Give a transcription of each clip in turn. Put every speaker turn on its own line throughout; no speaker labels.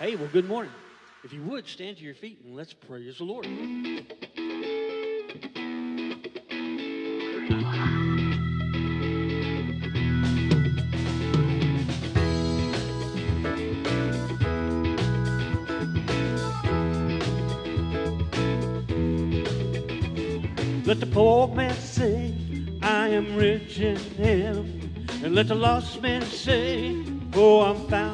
Hey, well, good morning. If you would, stand to your feet and let's praise the Lord. Let the poor man say, I am rich in him. And let the lost man say, Oh, I'm found.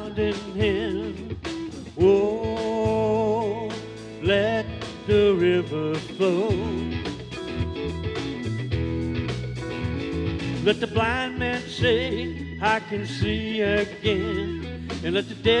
can see again. And let the day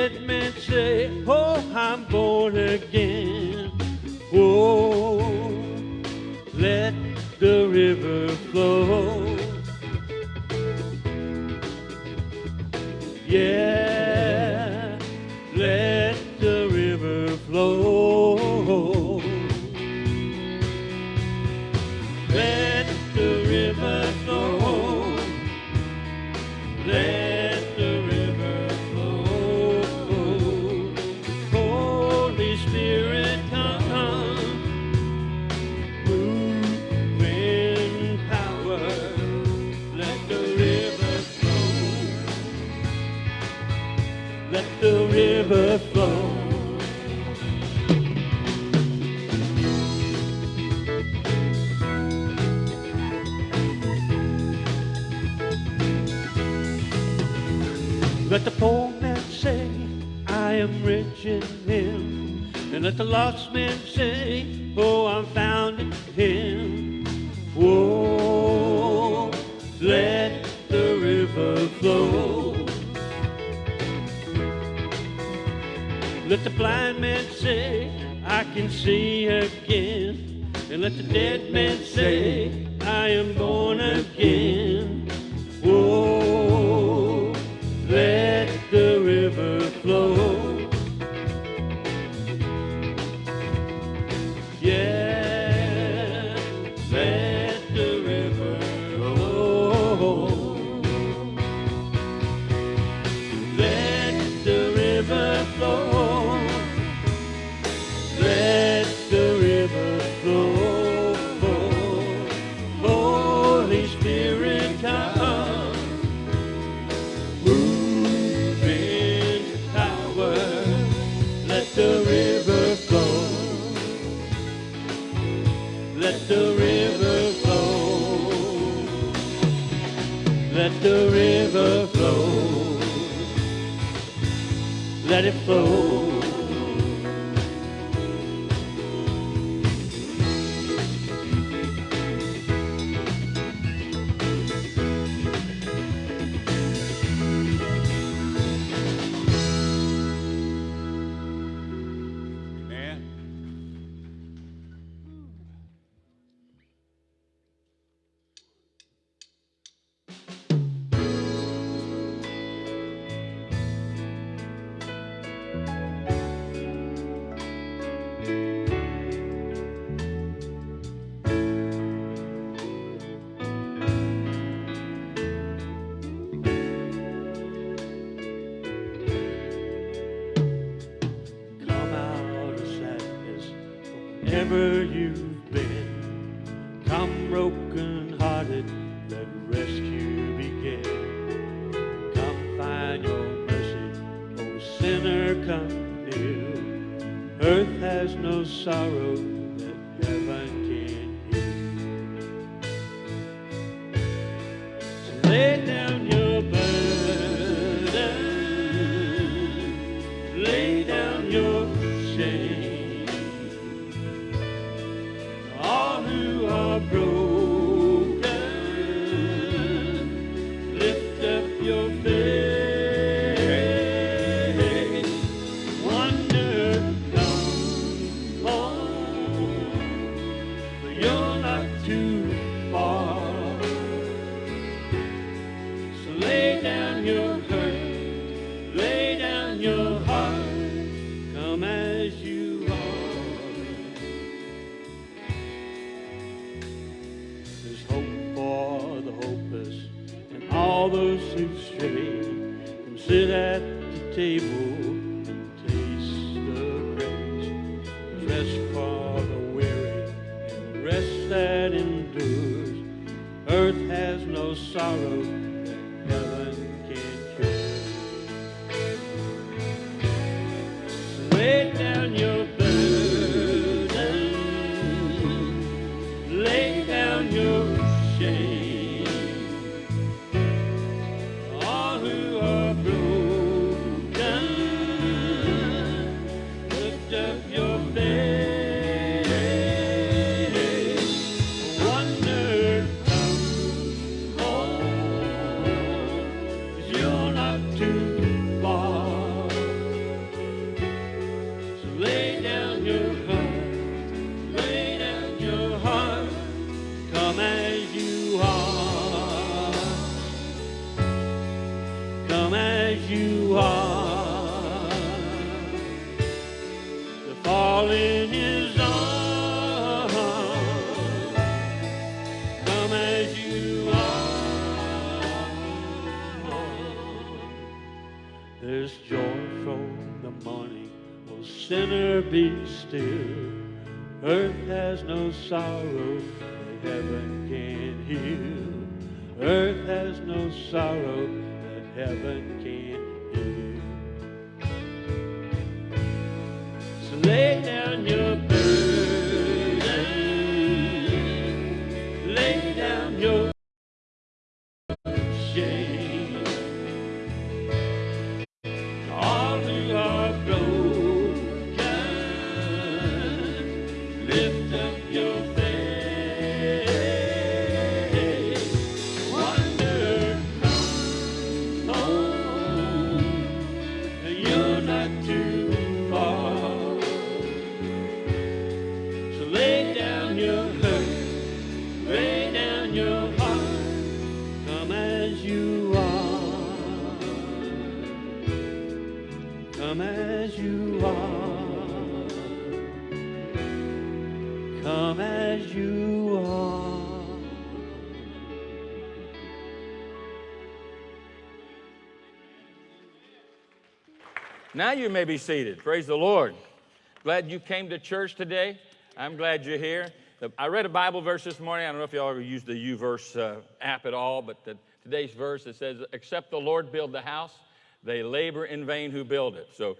to and sit at the table and taste the grace, rest for the weary and rest that endures earth has no sorrow.
Now you may be seated. Praise the Lord. Glad you came to church today. I'm glad you're here. I read a Bible verse this morning. I don't know if y'all ever used the YouVerse uh, app at all, but the, today's verse it says, "Except the Lord build the house, they labor in vain who build it." So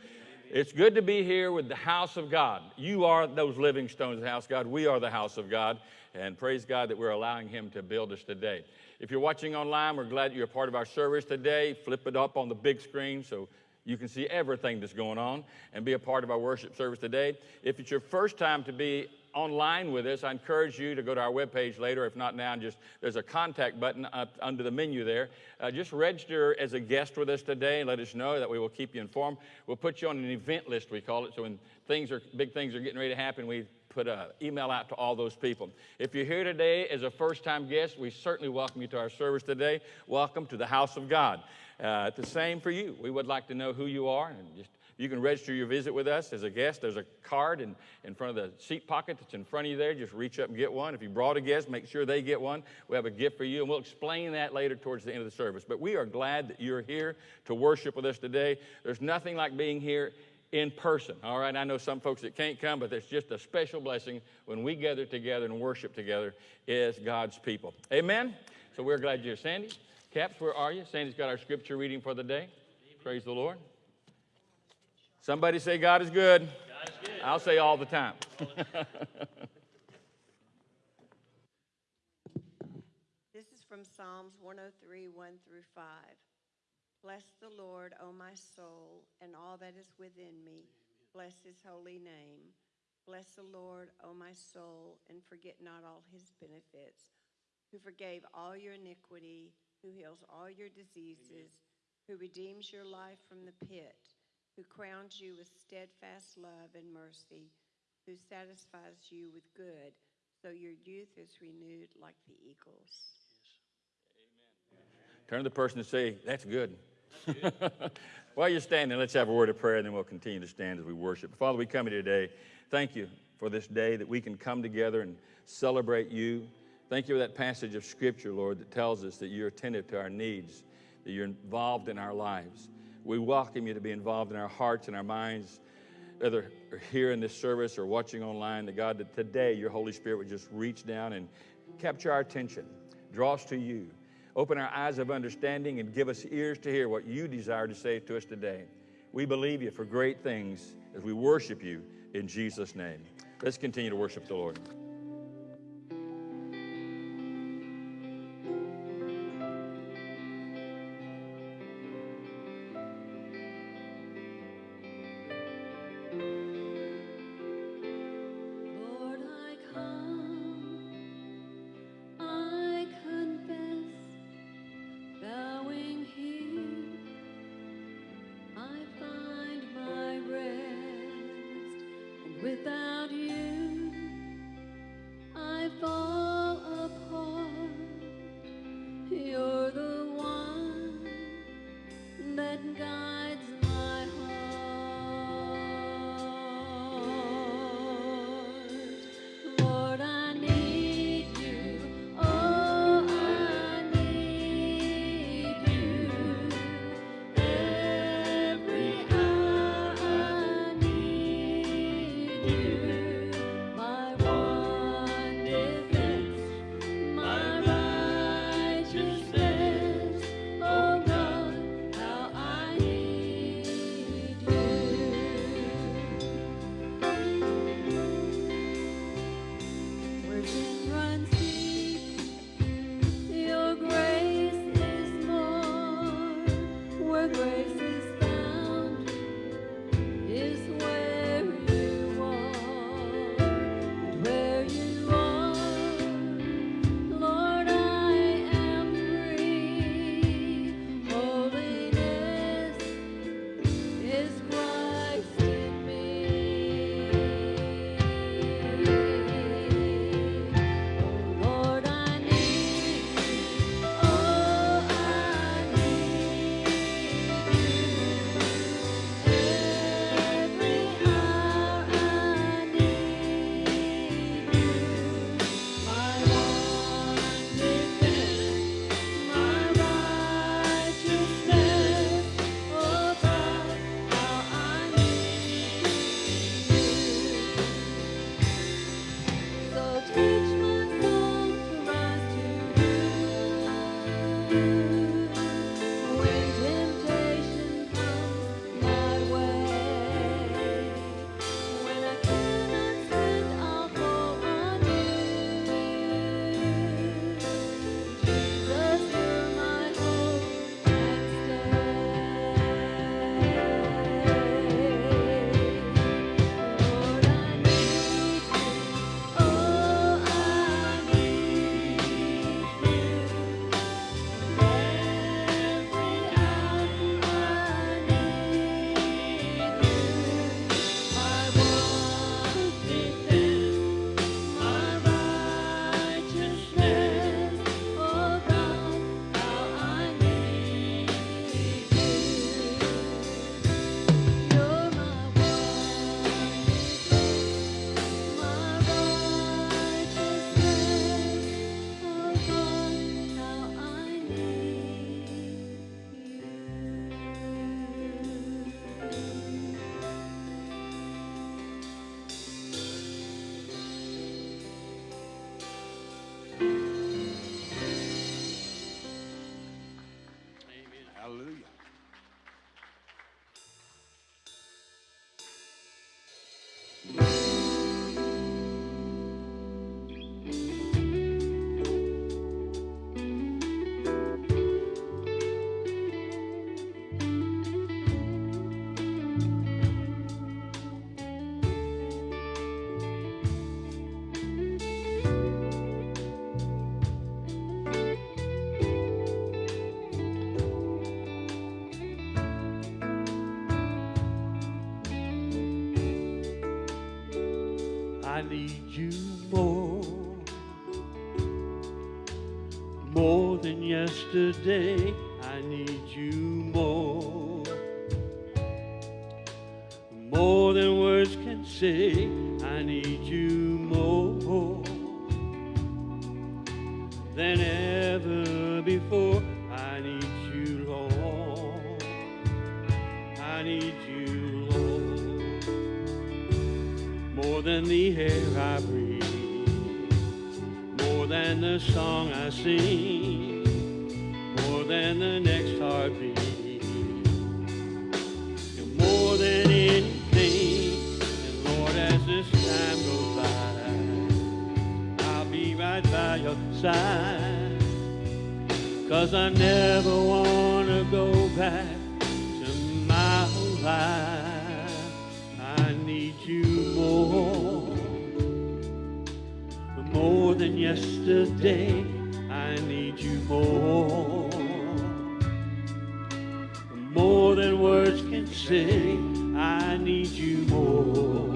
it's good to be here with the house of God. You are those living stones of the house of God. We are the house of God, and praise God that we're allowing Him to build us today. If you're watching online, we're glad you're a part of our service today. Flip it up on the big screen so you can see everything that's going on and be a part of our worship service today. If it's your first time to be online with us, I encourage you to go to our webpage later. If not now, just there's a contact button up under the menu there. Uh, just register as a guest with us today and let us know that we will keep you informed. We'll put you on an event list, we call it. So when things are big things are getting ready to happen, we put an email out to all those people. If you're here today as a first time guest, we certainly welcome you to our service today. Welcome to the house of God. Uh, the same for you. We would like to know who you are and just you can register your visit with us as a guest. There's a card in, in front of the seat pocket that's in front of you there. Just reach up and get one. If you brought a guest, make sure they get one. We have a gift for you, and we'll explain that later towards the end of the service. But we are glad that you're here to worship with us today. There's nothing like being here in person. All right, I know some folks that can't come, but there's just a special blessing when we gather together and worship together as God's people. Amen. So we're glad you're here, Sandy. Caps, where are you? Sandy's got our scripture reading for the day. Praise the Lord. Somebody say God is good. I'll say all the time.
This is from Psalms 103, 1 through 5. Bless the Lord, O my soul, and all that is within me. Bless his holy name. Bless the Lord, O my soul, and forget not all his benefits, who forgave all your iniquity, who heals all your diseases, who redeems your life from the pit, who crowns you with steadfast love and mercy, who satisfies you with good, so your youth is renewed like the eagles. Amen.
Turn to the person and say, That's good. While you're standing, let's have a word of prayer and then we'll continue to stand as we worship. Father, we come here today. Thank you for this day that we can come together and celebrate you. Thank you for that passage of Scripture, Lord, that tells us that you're attentive to our needs, that you're involved in our lives. We welcome you to be involved in our hearts and our minds, whether here in this service or watching online, that God, that today your Holy Spirit would just reach down and capture our attention, draw us to you,
open our eyes of understanding, and give us ears to hear what you desire to say to us today. We believe you for great things as we worship you in Jesus' name. Let's continue to worship the Lord.
than yesterday. I need you more. More than words can say, I need you more than ever before. I need you, Lord. I need you, Lord. More than the air I breathe, more than the song I sing. More than yesterday. I need you more, more than words can say. I need you more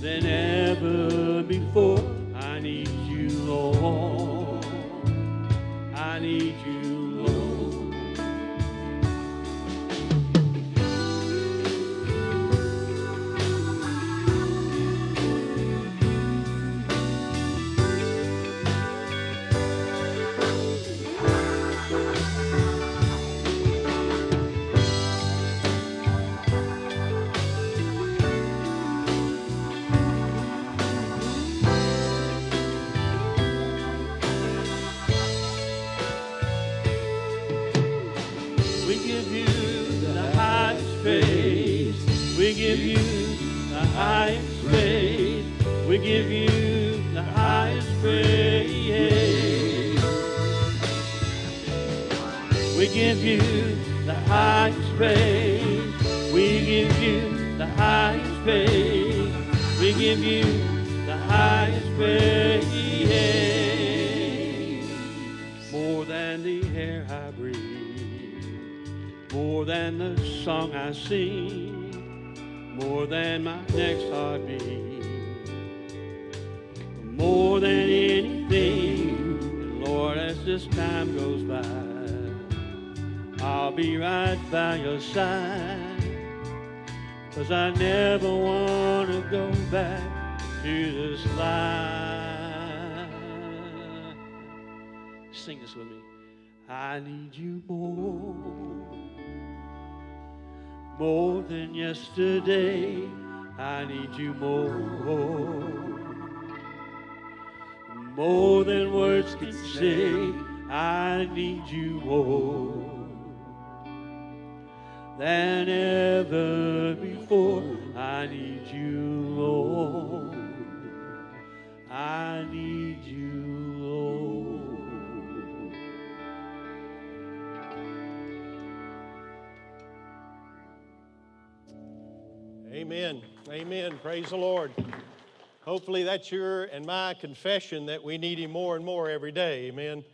than ever before. I need you, Lord. Side. Cause I never want to go back to this life. Sing this with me. I need you more more than yesterday. I need you more, more than words can say. I need you more than ever before. I need you, Lord. I need you, Lord.
Amen. Amen. Praise the Lord. Hopefully, that's your and my confession that we need Him more and more every day. Amen.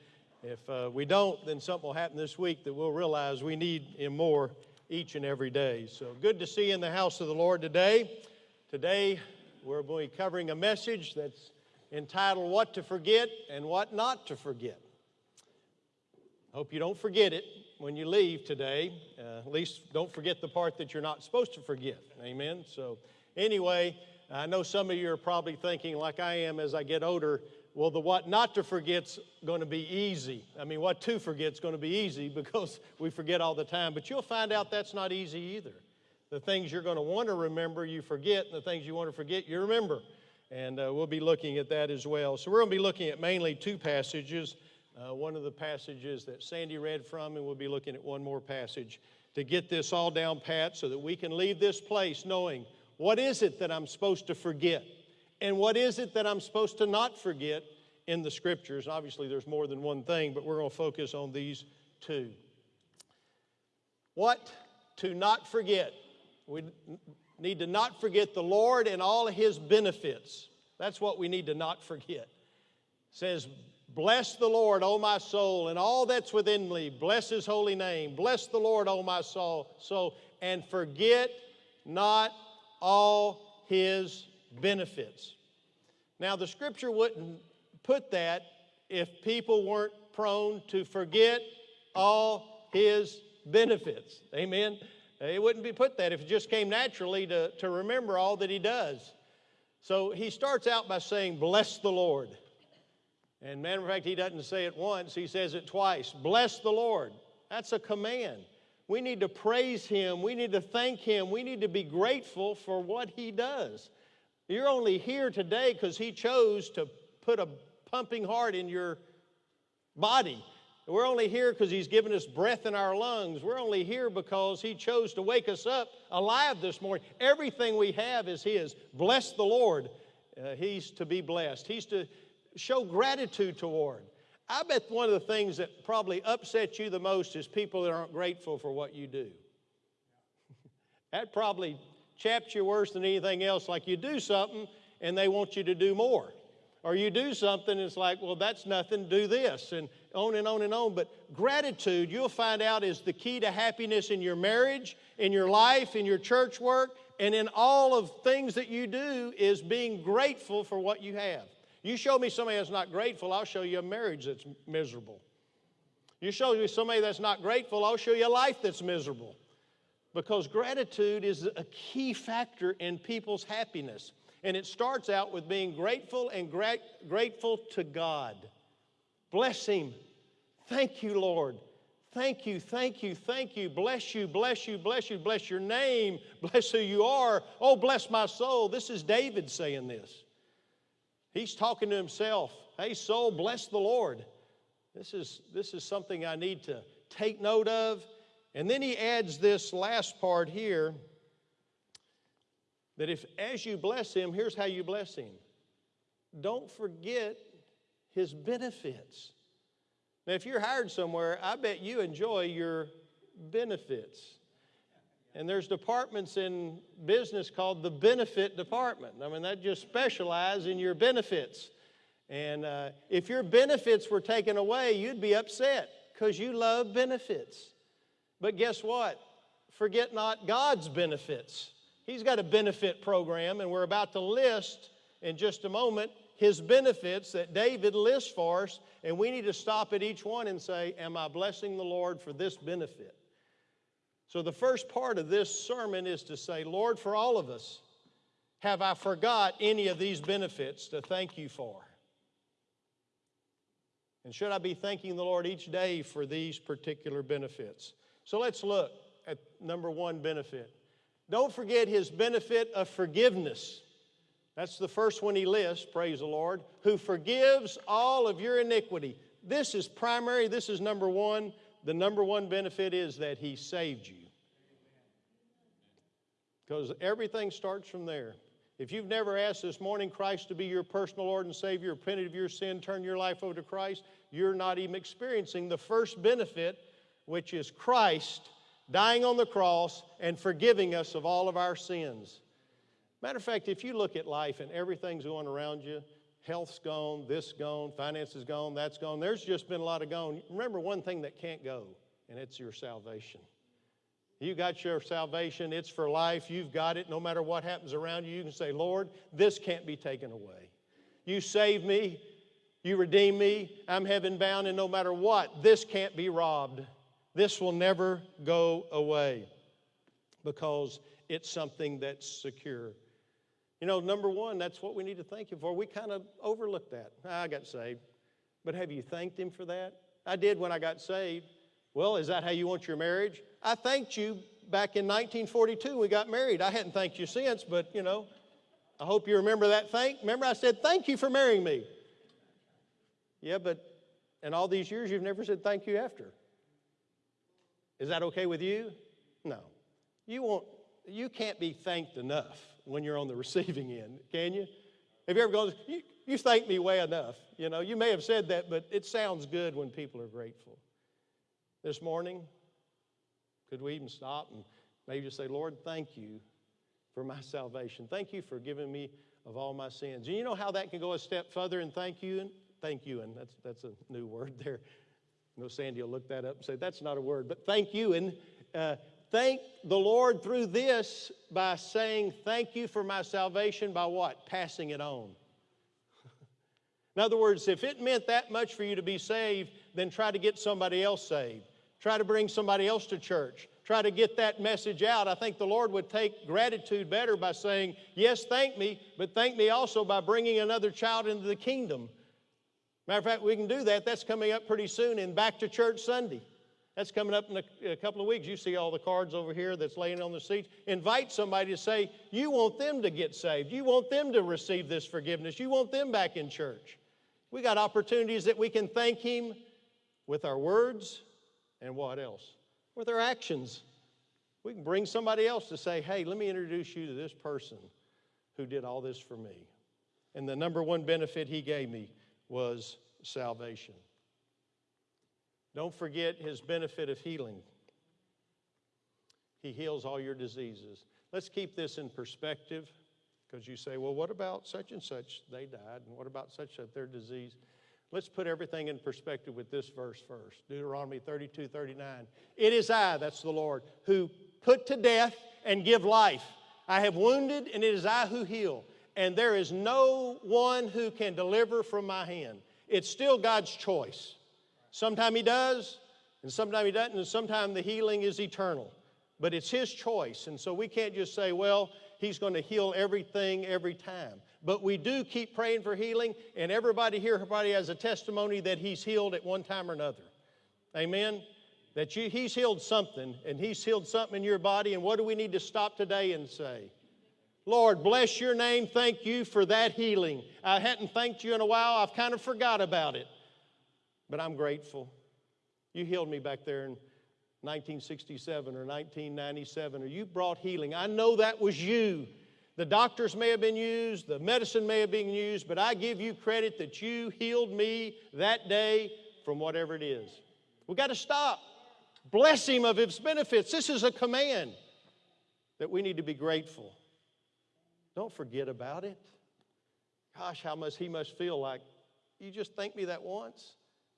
If uh, we don't, then something will happen this week that we'll realize we need Him more each and every day. So good to see you in the house of the Lord today. Today, we're going to be covering a message that's entitled What to Forget and What Not to Forget. Hope you don't forget it when you leave today. Uh, at least don't forget the part that you're not supposed to forget. Amen. So, anyway, I know some of you are probably thinking, like I am as I get older, well, the what not to forget's going to be easy. I mean, what to forget's going to be easy because we forget all the time. But you'll find out that's not easy either. The things you're going to want to remember, you forget, and the things you want to forget, you remember. And uh, we'll be looking at that as well. So, we're going to be looking at mainly two passages. Uh, one of the passages that Sandy read from, and we'll be looking at one more passage to get this all down pat so that we can leave this place knowing what is it that I'm supposed to forget and what is it that I'm supposed to not forget in the scriptures. Obviously, there's more than one thing, but we're going to focus on these two. What to not forget? We need to not forget the Lord and all his benefits. That's what we need to not forget. It says, Bless the Lord, O my soul, and all that's within me. Bless his holy name. Bless the Lord, O my soul, soul, and forget not all his benefits. Now, the scripture wouldn't put that if people weren't prone to forget all his benefits. Amen? It wouldn't be put that if it just came naturally to, to remember all that he does. So he starts out by saying, Bless the Lord. And matter of fact, he doesn't say it once, he says it twice. Bless the Lord. That's a command. We need to praise him. We need to thank him. We need to be grateful for what he does. You're only here today because he chose to put a pumping heart in your body. We're only here because He's given us breath in our lungs. We're only here because He chose to wake us up alive this morning. Everything we have is His. Bless the Lord. Uh, he's to be blessed, He's to show gratitude toward. I bet one of the things that probably upsets you the most is people that aren't grateful for what you do. that probably chaps you worse than anything else. Like you do something and they want you to do more. Or you do something and it's like, well, that's nothing, do this. And on and on and on. But gratitude, you'll find out, is the key to happiness in your marriage, in your life, in your church work, and in all of things that you do, is being grateful for what you have. You show me somebody that's not grateful, I'll show you a marriage that's miserable. You show me somebody that's not grateful, I'll show you a life that's miserable. Because gratitude is a key factor in people's happiness. And it starts out with being grateful and gra- grateful to God. Bless Him. Thank you, Lord. Thank you, thank you, thank you. Bless you, bless you, bless you, bless your name. Bless who you are. Oh, bless my soul. This is David saying this. He's talking to himself. Hey, soul, bless the Lord. This is, this is something I need to take note of. And then he adds this last part here that if as you bless him, here's how you bless him. Don't forget his benefits. Now, if you're hired somewhere, I bet you enjoy your benefits. And there's departments in business called the benefit department. I mean, that just specialize in your benefits. And uh, if your benefits were taken away, you'd be upset because you love benefits. But guess what? Forget not God's benefits. He's got a benefit program, and we're about to list in just a moment his benefits that David lists for us, and we need to stop at each one and say, Am I blessing the Lord for this benefit? So, the first part of this sermon is to say, Lord, for all of us, have I forgot any of these benefits to thank you for? And should I be thanking the Lord each day for these particular benefits? So let's look at number one benefit. Don't forget his benefit of forgiveness. That's the first one he lists, praise the Lord, who forgives all of your iniquity. This is primary, this is number one. The number one benefit is that he saved you. Because everything starts from there. If you've never asked this morning Christ to be your personal Lord and Savior, repented of your sin, turn your life over to Christ, you're not even experiencing the first benefit, which is Christ dying on the cross and forgiving us of all of our sins. Matter of fact, if you look at life and everything's going around you, health's gone, this gone, finances gone, that's gone, there's just been a lot of gone. Remember one thing that can't go, and it's your salvation. You got your salvation, it's for life, you've got it. No matter what happens around you, you can say, Lord, this can't be taken away. You saved me, you redeemed me, I'm heaven bound, and no matter what, this can't be robbed. This will never go away because it's something that's secure. You know, number one, that's what we need to thank Him for. We kind of overlook that. I got saved. But have you thanked Him for that? I did when I got saved. Well, is that how you want your marriage? I thanked you back in 1942 we got married. I hadn't thanked you since, but you know, I hope you remember that thank. Remember I said, thank you for marrying me. Yeah, but in all these years you've never said thank you after. Is that okay with you? No. You won't, you can't be thanked enough when you're on the receiving end, can you? Have you ever gone, you, you thanked me way enough? You know, you may have said that, but it sounds good when people are grateful. This morning, could we even stop and maybe just say, Lord, thank you for my salvation. Thank you for giving me of all my sins. And you know how that can go a step further and thank you and thank you and that's that's a new word there. No, Sandy will look that up and say, that's not a word, but thank you. And uh, thank the Lord through this by saying, thank you for my salvation by what? Passing it on. In other words, if it meant that much for you to be saved, then try to get somebody else saved. Try to bring somebody else to church. Try to get that message out. I think the Lord would take gratitude better by saying, Yes, thank me, but thank me also by bringing another child into the kingdom. Matter of fact, we can do that. That's coming up pretty soon in Back to Church Sunday. That's coming up in a, a, couple of weeks. You see all the cards over here that's laying on the seats. Invite somebody to say, You want them to get saved. You want them to receive this forgiveness. You want them back in church. We got opportunities that we can thank Him with our words, and what else? With our actions. We can bring somebody else to say, hey, let me introduce you to this person who did all this for me. And the number one benefit he gave me was salvation. Don't forget his benefit of healing. He heals all your diseases. Let's keep this in perspective because you say, well, what about such and such? They died. And what about such that their disease? Let's put everything in perspective with this verse first Deuteronomy 32 39. It is I, that's the Lord, who put to death and give life. I have wounded, and it is I who heal. And there is no one who can deliver from my hand. It's still God's choice. Sometime He does, and sometime He doesn't, and sometime the healing is eternal. But it's His choice. And so we can't just say, well, He's going to heal everything every time. But we do keep praying for healing, and everybody here everybody has a testimony that He's healed at one time or another. Amen? That you, He's healed something, and He's healed something in your body. And what do we need to stop today and say? Lord, bless your name. Thank you for that healing. I hadn't thanked you in a while. I've kind of forgot about it. But I'm grateful. You healed me back there in 1967 or 1997, or you brought healing. I know that was you. The doctors may have been used, the medicine may have been used, but I give you credit that you healed me that day from whatever it is. We got to stop. Bless him of his benefits. This is a command that we need to be grateful. Don't forget about it. Gosh, how much he must feel like, you just thank me that once?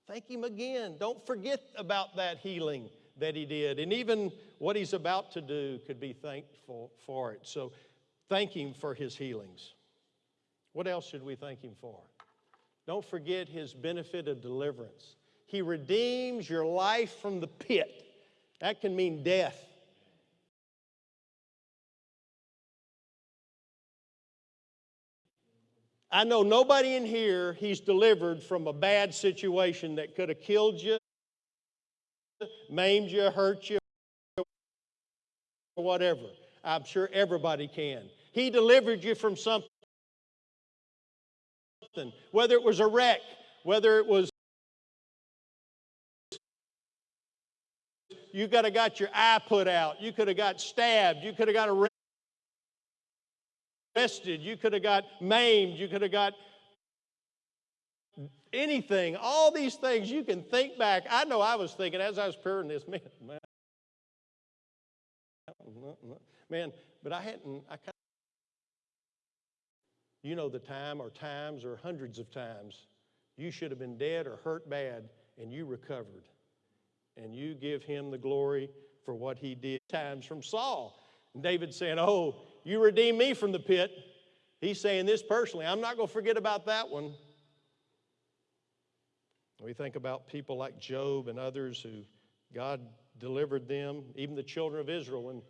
Thank him again. Don't forget about that healing that he did. And even what he's about to do could be thankful for it. So thank him for his healings. What else should we thank him for? Don't forget his benefit of deliverance. He redeems your life from the pit. That can mean death. I know nobody in here he's delivered from a bad situation that could have killed you, maimed you, hurt you, whatever. I'm sure everybody can. He delivered you from something, whether it was a wreck, whether it was you could have got your eye put out, you could have got stabbed, you could have got arrested, you could have got maimed, you could have got anything. All these things you can think back. I know I was thinking as I was preparing this, man, man, man but I hadn't, I kind of, you know the time or times or hundreds of times you should have been dead or hurt bad and you recovered. And you give him the glory for what he did. Times from Saul. And David saying, Oh, you redeemed me from the pit. He's saying this personally. I'm not going to forget about that one. We think about people like Job and others who God delivered them, even the children of Israel, when,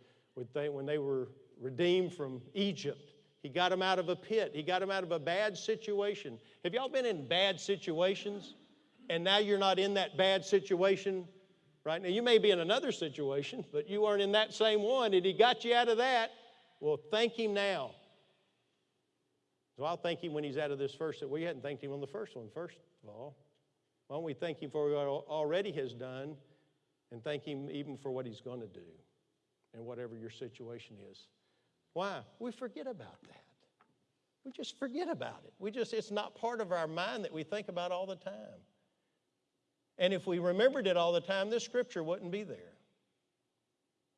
when they were redeemed from Egypt. He got them out of a pit, He got them out of a bad situation. Have y'all been in bad situations? And now you're not in that bad situation right now. You may be in another situation, but you weren't in that same one, and He got you out of that. Well, thank Him now. So I'll thank Him when He's out of this first. We hadn't thanked Him on the first one, first of all. Why don't we thank Him for what He already has done and thank Him even for what He's going to do and whatever your situation is? Why? We forget about that. We just forget about it. We just, it's not part of our mind that we think about all the time. And if we remembered it all the time, this scripture wouldn't be there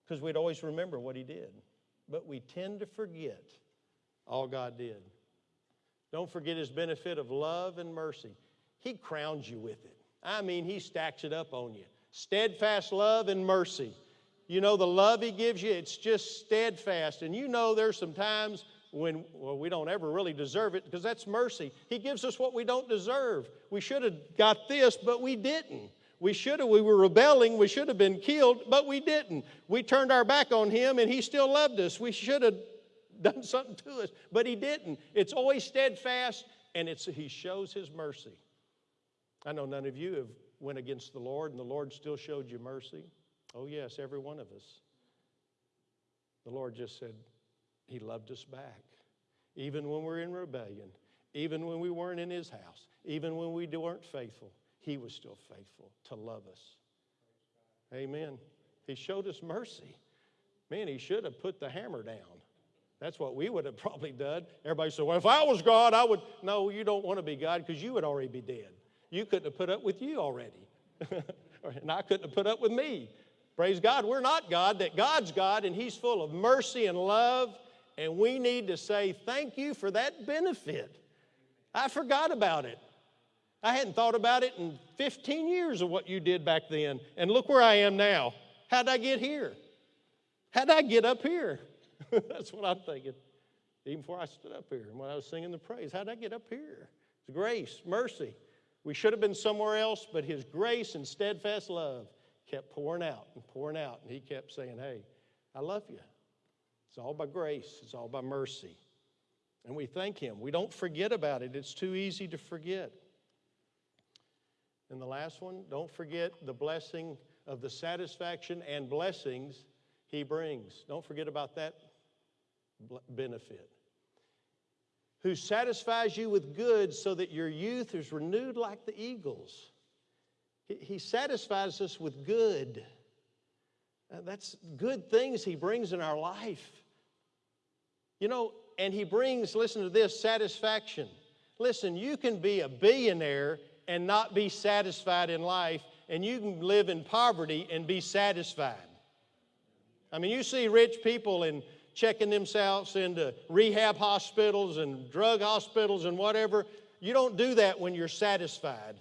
because we'd always remember what He did. But we tend to forget all God did. Don't forget His benefit of love and mercy. He crowns you with it. I mean, He stacks it up on you. Steadfast love and mercy. You know, the love He gives you, it's just steadfast. And you know, there's some times when, well, we don't ever really deserve it because that's mercy. He gives us what we don't deserve. We should have got this, but we didn't. We should have, we were rebelling, we should have been killed, but we didn't. We turned our back on Him and He still loved us. We should have done something to us, but He didn't. It's always steadfast and it's, He shows His mercy. I know none of you have went against the Lord and the Lord still showed you mercy. Oh, yes, every one of us. The Lord just said, He loved us back. Even when we're in rebellion, even when we weren't in His house, even when we weren't faithful, He was still faithful to love us. Amen. He showed us mercy. Man, he should have put the hammer down. That's what we would have probably done. Everybody said, well, if I was God, I would. No, you don't want to be God because you would already be dead. You couldn't have put up with you already. and I couldn't have put up with me. Praise God, we're not God, that God's God, and He's full of mercy and love, and we need to say, Thank you for that benefit. I forgot about it. I hadn't thought about it in 15 years of what you did back then, and look where I am now. How'd I get here? How'd I get up here? That's what I'm thinking. Even before I stood up here and when I was singing the praise, how'd I get up here? It's grace, mercy. We should have been somewhere else, but His grace and steadfast love kept pouring out and pouring out. And He kept saying, Hey, I love you. It's all by grace, it's all by mercy. And we thank Him. We don't forget about it, it's too easy to forget. And the last one, don't forget the blessing of the satisfaction and blessings He brings. Don't forget about that benefit. Who satisfies you with good so that your youth is renewed like the eagles. He, satisfies us with good. Uh, that's good things He brings in our life. You know, and He brings, listen to this, satisfaction. Listen, you can be a billionaire and not be satisfied in life, and you can live in poverty and be satisfied. I mean, you see rich people and checking themselves into rehab hospitals and drug hospitals and whatever. You don't do that when you're satisfied.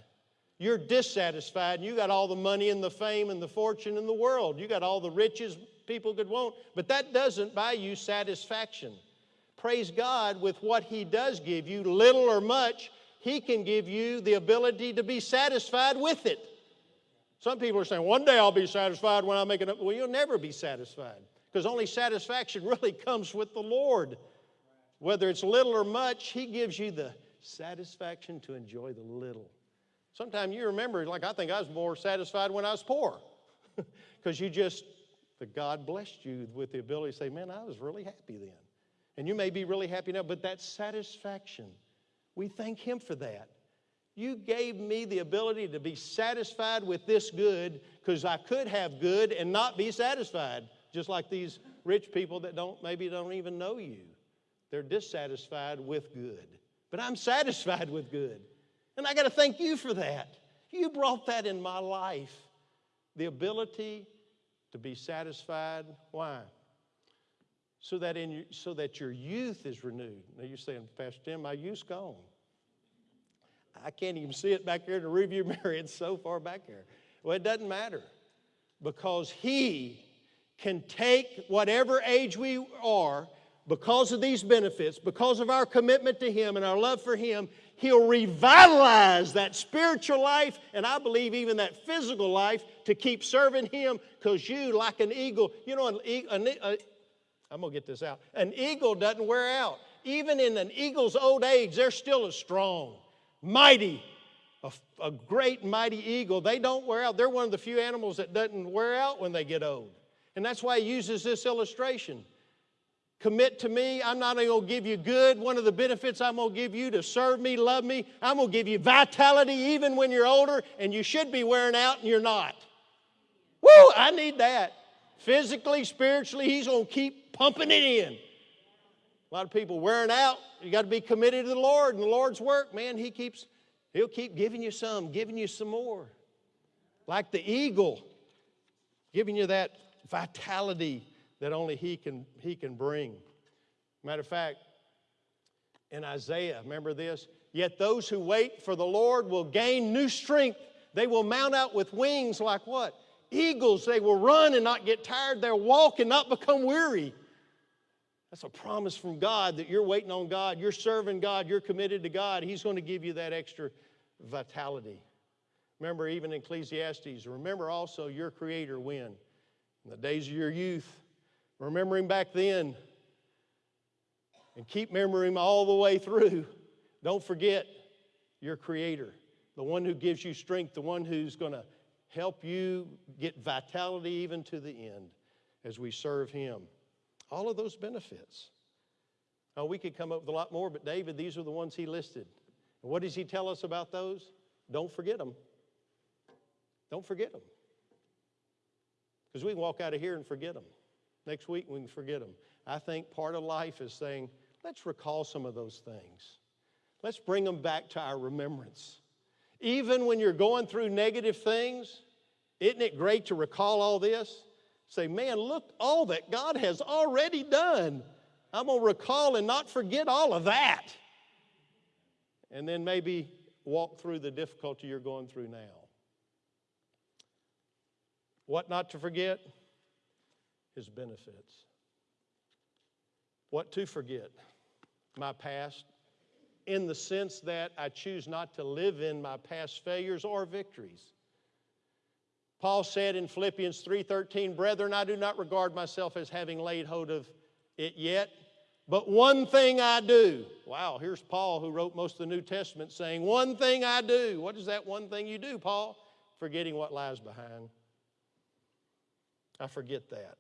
You're dissatisfied, and you got all the money and the fame and the fortune in the world. You got all the riches people could want, but that doesn't buy you satisfaction. Praise God, with what He does give you, little or much, He can give you the ability to be satisfied with it. Some people are saying, one day I'll be satisfied when I make it up. Well, you'll never be satisfied because only satisfaction really comes with the Lord. Whether it's little or much, He gives you the satisfaction to enjoy the little. Sometimes you remember, like, I think I was more satisfied when I was poor because you just, the God blessed you with the ability to say, man, I was really happy then. And you may be really happy now, but that satisfaction, we thank Him for that. You gave me the ability to be satisfied with this good because I could have good and not be satisfied, just like these rich people that don't maybe don't even know you. They're dissatisfied with good. But I'm satisfied with good. And I got to thank you for that. You brought that in my life. The ability to be satisfied. Why? So that, in your, so that your youth is renewed. Now you're saying, Pastor Tim, my youth's gone. I can't even see it back here in the rearview mirror. It's so far back there. Well, it doesn't matter because He can take whatever age we are because of these benefits, because of our commitment to Him and our love for Him. He'll revitalize that spiritual life and I believe even that physical life to keep serving Him because you, like an eagle, you know, an, an, a, I'm going to get this out. An eagle doesn't wear out. Even in an eagle's old age, they're still as strong mighty, a, a, great mighty eagle. They don't wear out. They're one of the few animals that doesn't wear out when they get old. And that's why he uses this illustration. Commit to me. I'm not only going to give you good. One of the benefits I'm going to give you to serve me, love me, I'm going to give you vitality even when you're older and you should be wearing out and you're not. Woo, I need that. Physically, spiritually, he's going to keep pumping it in. A lot of people wearing out. You got to be committed to the Lord and the Lord's work, man. He keeps, He'll keep giving you some, giving you some more. Like the eagle, giving you that vitality that only He can, he can bring. Matter of fact, in Isaiah, remember this? Yet those who wait for the Lord will gain new strength. They will mount out with wings like what? Eagles. They will run and not get tired. They'll walk and not become weary. That's a promise from God that you're waiting on God, you're serving God, you're committed to God. He's going to give you that extra vitality. Remember, even Ecclesiastes, remember also your Creator when? In the days of your youth. Remember Him back then. And keep remembering all the way through. Don't forget your Creator, the one who gives you strength, the one who's going to help you get vitality even to the end as we serve Him. All of those benefits. Now, we could come up with a lot more, but David, these are the ones he listed. And what does he tell us about those? Don't forget them. Don't forget them. Because we can walk out of here and forget them. Next week we can forget them. I think part of life is saying, let's recall some of those things. Let's bring them back to our remembrance. Even when you're going through negative things, isn't it great to recall all this? Say, man, look all that God has already done. I'm going to recall and not forget all of that. And then maybe walk through the difficulty you're going through now. What not to forget? His benefits. What to forget? My past, in the sense that I choose not to live in my past failures or victories. Paul said in Philippians 3:13, "Brethren, I do not regard myself as having laid hold of it yet, but one thing I do." Wow, here's Paul who wrote most of the New Testament saying, "One thing I do." What is that one thing you do, Paul? Forgetting what lies behind. I forget that.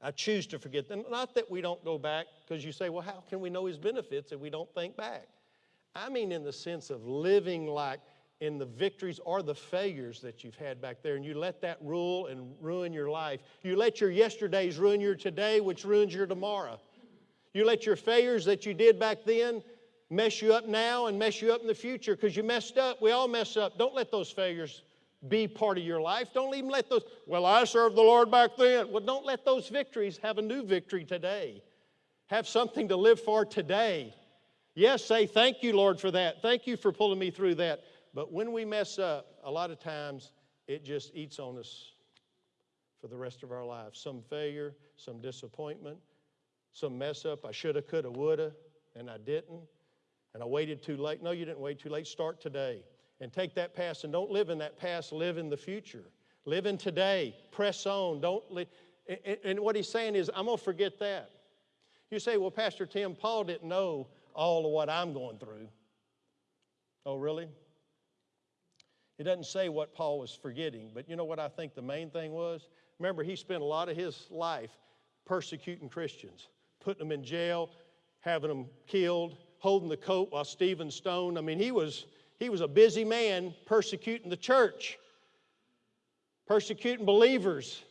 I choose to forget them. Not that we don't go back, because you say, well, how can we know his benefits if we don't think back? I mean, in the sense of living like in the victories or the failures that you've had back there, and you let that rule and ruin your life. You let your yesterdays ruin your today, which ruins your tomorrow. You let your failures that you did back then mess you up now and mess you up in the future because you messed up. We all mess up. Don't let those failures be part of your life. Don't even let those, well, I served the Lord back then. Well, don't let those victories have a new victory today. Have something to live for today. Yes, say, thank you, Lord, for that. Thank you for pulling me through that. But when we mess up, a lot of times it just eats on us for the rest of our lives. Some failure, some disappointment, some mess up. I shoulda, coulda, woulda, and I didn't. And I waited too late. No, you didn't wait too late. Start today and take that past and don't live in that past, live in the future. Live in today. Press on. Don't li- and, and what he's saying is, I'm going to forget that. You say, well, Pastor Tim, Paul didn't know all of what I'm going through. Oh, really? It doesn't say what Paul was forgetting, but you know what I think the main thing was? Remember, he spent a lot of his life persecuting Christians, putting them in jail, having them killed, holding the coat while Stephen stoned. I mean, he was, he was a busy man persecuting the church, persecuting believers,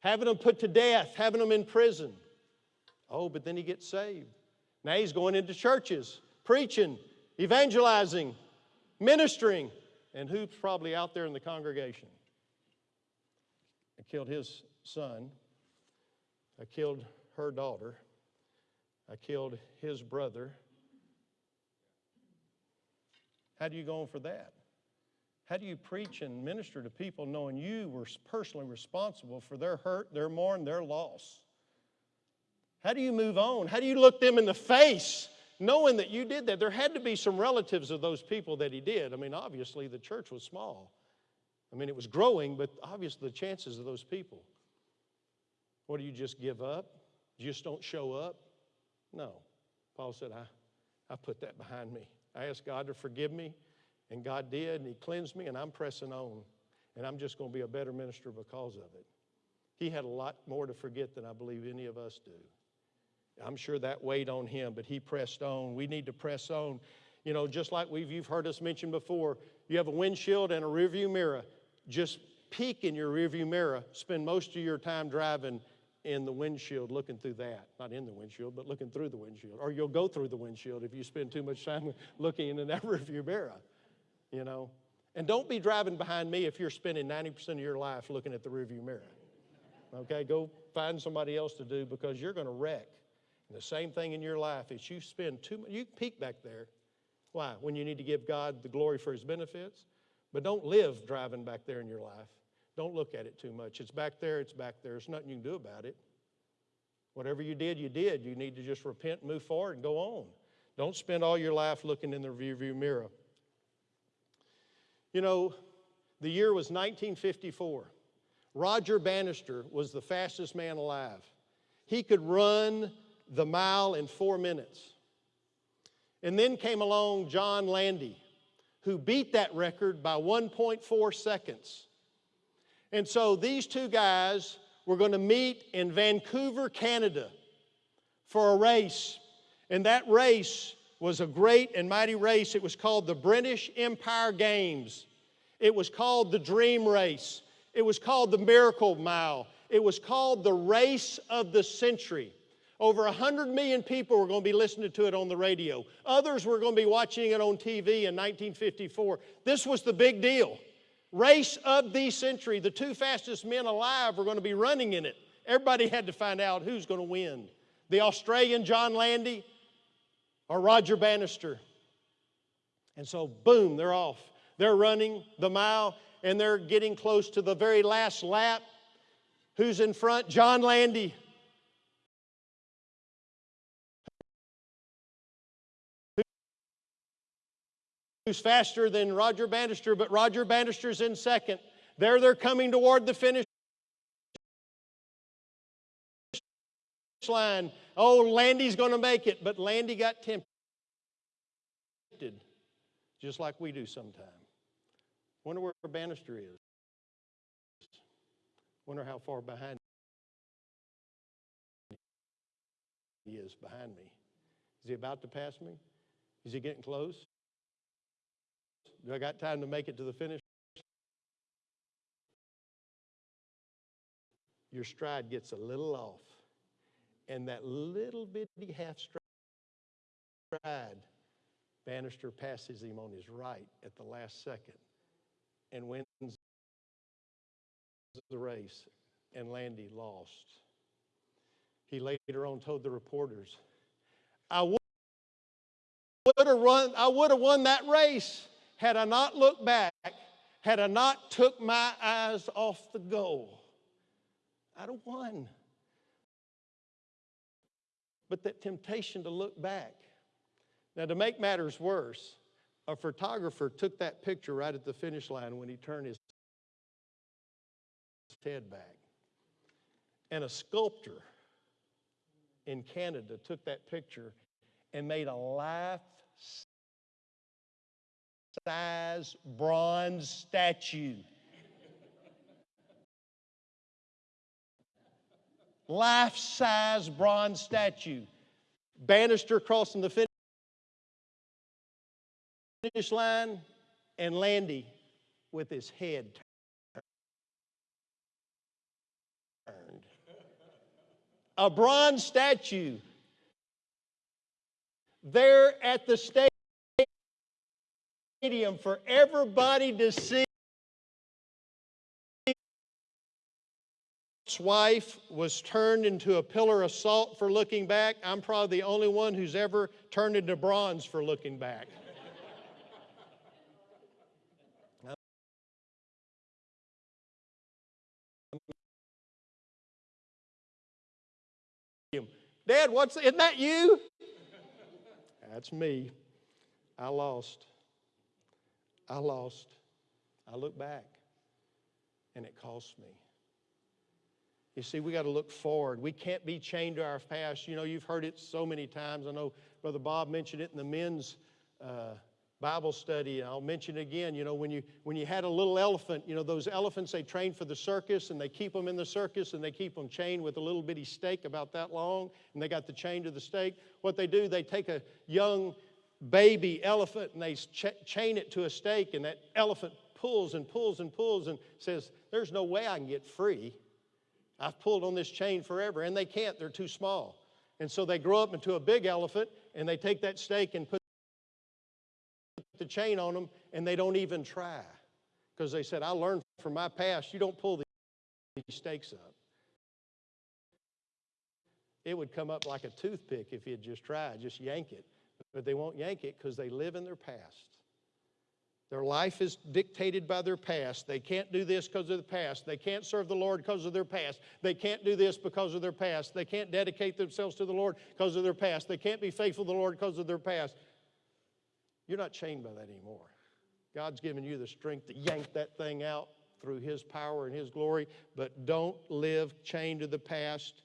having them put to death, having them in prison. Oh, but then he gets saved. Now he's going into churches, preaching, evangelizing, ministering. And who's probably out there in the congregation? I killed his son. I killed her daughter. I killed his brother. How do you go on for that? How do you preach and minister to people knowing you were personally responsible for their hurt, their mourn, their loss? How do you move on? How do you look them in the face knowing that you did that? There had to be some relatives of those people that he did. I mean, obviously, the church was small. I mean, it was growing, but obviously, the chances of those people. What do you just give up? You just don't show up? No. Paul said, I, I put that behind me. I asked God to forgive me, and God did, and He cleansed me, and I'm pressing on. And I'm just going to be a better minister because of it. He had a lot more to forget than I believe any of us do. I'm sure that weighed on him, but he pressed on. We need to press on. You know, just like we've you've heard us mention before, you have a windshield and a rearview mirror. Just peek in your rearview mirror. Spend most of your time driving in the windshield, looking through that. Not in the windshield, but looking through the windshield. Or you'll go through the windshield if you spend too much time looking in that rearview mirror. You know. And don't be driving behind me if you're spending 90% of your life looking at the rearview mirror. Okay, go find somebody else to do because you're going to wreck. And the same thing in your life is you spend too much, you peek back there. Why? When you need to give God the glory for his benefits. But don't live driving back there in your life. Don't look at it too much. It's back there, it's back there. There's nothing you can do about it. Whatever you did, you did. You need to just repent, move forward, and go on. Don't spend all your life looking in the rearview mirror. You know, the year was 1954. Roger Bannister was the fastest man alive. He could run the mile in four minutes. And then came along John Landy, who beat that record by 1.4 seconds. And so these two guys were going to meet in Vancouver, Canada for a race. And that race was a great and mighty race. It was called the British Empire Games. It was called the Dream Race. It was called the Miracle Mile. It was called the Race of the Century. Over 100 million people were going to be listening to it on the radio. Others were going to be watching it on TV in 1954. This was the big deal. Race of the century. The two fastest men alive were going to be running in it. Everybody had to find out who's going to win the Australian John Landy or Roger Bannister. And so, boom, they're off. They're running the mile and they're getting close to the very last lap. Who's in front? John Landy. Who's faster than Roger Bannister, but Roger Bannister's in second. There they're coming toward the finish line. Oh, Landy's going to make it, but Landy got tempted, just like we do sometimes. Wonder where Bannister is. Wonder how far behind he is behind me. Is he about to pass me? Is he getting close? Do I got time to make it to the finish? Your stride gets a little off, and that little bitty half stride, Bannister passes him on his right at the last second and wins the race, and Landy lost. He later on told the reporters, I would have run, I would have won that race had I not looked back, had I not took my eyes off the goal. I'd have won. But that temptation to look back. Now, to make matters worse, a photographer took that picture right at the finish line when he turned his head back. And a sculptor in Canada took that picture and made a life size bronze statue. life size bronze statue. Bannister crossing the finish line, and Landy with his head turned. A bronze statue there at the stadium for everybody to see. Wife was turned into a pillar of salt for looking back. I'm probably the only one who's ever turned into bronze for looking back. Dad, what's isn't that you? That's me. I lost. I lost. I look back and it cost me. You see, we got to look forward. We can't be chained to our past. You know, you've heard it so many times. I know Brother Bob mentioned it in the men's uh, Bible study, and I'll mention it again. You know, when you when you had a little elephant, you know those elephants they train for the circus, and they keep them in the circus, and they keep them chained with a little bitty stake about that long, and they got the chain to the stake. What they do, they take a young baby elephant and they ch- chain it to a stake, and that elephant pulls and pulls and pulls and says, "There's no way I can get free." I've pulled on this chain forever, and they can't, they're too small. And so they grow up into a big elephant, and they take that stake and put the chain on them, and they don't even try. Because they said, I learned from my past, you don't pull these stakes up. It would come up like a toothpick if you had just tried, just yank it. But they won't yank it because they live in their past. Their life is dictated by their past. They can't do this because of the past. They can't serve the Lord because of their past. They can't do this because of their past. They can't dedicate themselves to the Lord because of their past. They can't be faithful to the Lord because of their past. You're not chained by that anymore. God's given you the strength to yank that thing out through His power and His glory, but don't live chained to the past.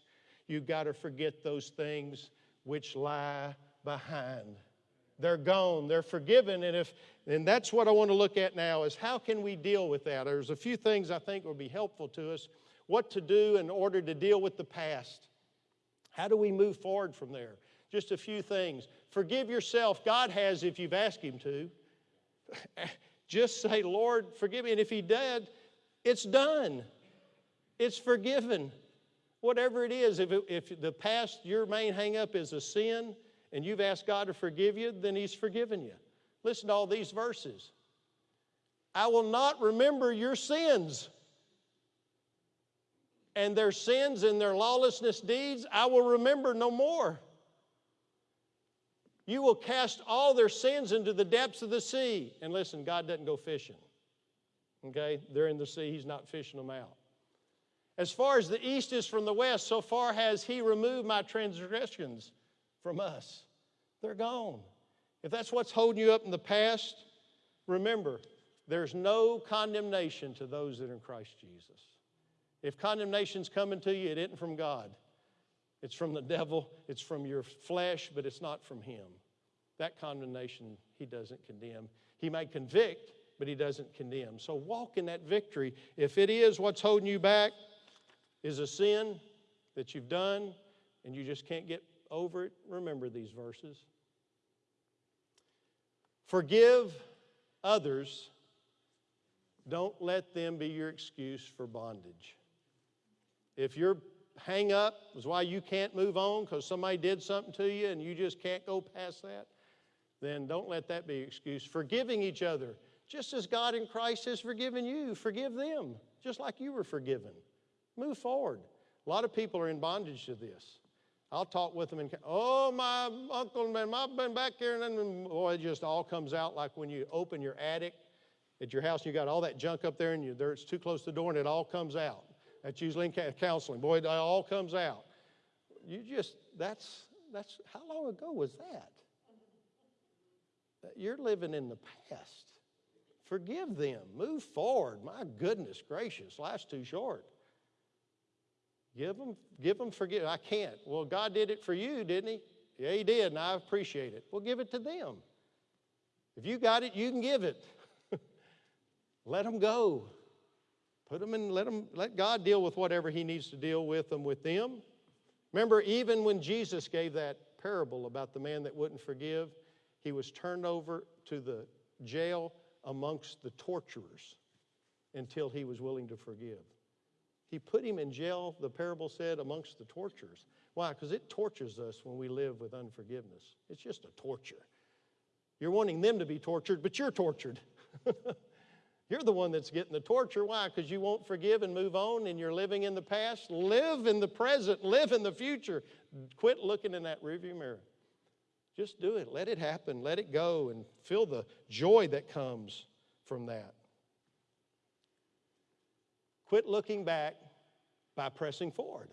You've got to forget those things which lie behind. They're gone, they're forgiven, and if and that's what I want to look at now is how can we deal with that? There's a few things I think will be helpful to us. What to do in order to deal with the past. How do we move forward from there? Just a few things. Forgive yourself. God has if you've asked Him to. Just say, Lord, forgive me. And if he did, it's done. It's forgiven. Whatever it is, if, it, if the past, your main hang up is a sin, and you've asked God to forgive you, then he's forgiven you. Listen to all these verses. I will not remember your sins and their sins and their lawlessness deeds I will remember no more. You will cast all their sins into the depths of the sea. And listen, God doesn't go fishing. Okay? They're in the sea, He's not fishing them out. As far as the east is from the west, so far has He removed my transgressions from us. They're gone. If that's what's holding you up in the past, remember, there's no condemnation to those that are in Christ Jesus. If condemnation's coming to you, it isn't from God. It's from the devil, it's from your flesh, but it's not from Him. That condemnation, He doesn't condemn. He may convict, but He doesn't condemn. So walk in that victory. If it is what's holding you back, is a sin that you've done and you just can't get over it, remember these verses. Forgive others. Don't let them be your excuse for bondage. If your hang up is why you can't move on because somebody did something to you and you just can't go past that, then don't let that be an excuse. Forgiving each other, just as God in Christ has forgiven you, forgive them, just like you were forgiven. Move forward. A lot of people are in bondage to this. I'll talk with them and, oh, my uncle, man, I've been back here, and then, boy, it just all comes out like when you open your attic at your house and you got all that junk up there and you, there, it's too close to the door and it all comes out. That's usually in counseling. Boy, it all comes out. You just, that's, that's, how long ago was that? You're living in the past. Forgive them. Move forward. My goodness gracious, life's too short. Give them, give them forgive. I can't. Well, God did it for you, didn't He? Yeah, He did, and I appreciate it. Well, give it to them. If you got it, you can give it. let them go. Put them in, let them, let God deal with whatever He needs to deal with them with them. Remember, even when Jesus gave that parable about the man that wouldn't forgive, he was turned over to the jail amongst the torturers until he was willing to forgive. He put him in jail, the parable said, amongst the torturers. Why? Because it tortures us when we live with unforgiveness. It's just a torture. You're wanting them to be tortured, but you're tortured. you're the one that's getting the torture. Why? Because you won't forgive and move on and you're living in the past. Live in the present, live in the future. Quit looking in that rearview mirror. Just do it. Let it happen. Let it go and feel the joy that comes from that. Quit looking back by pressing forward.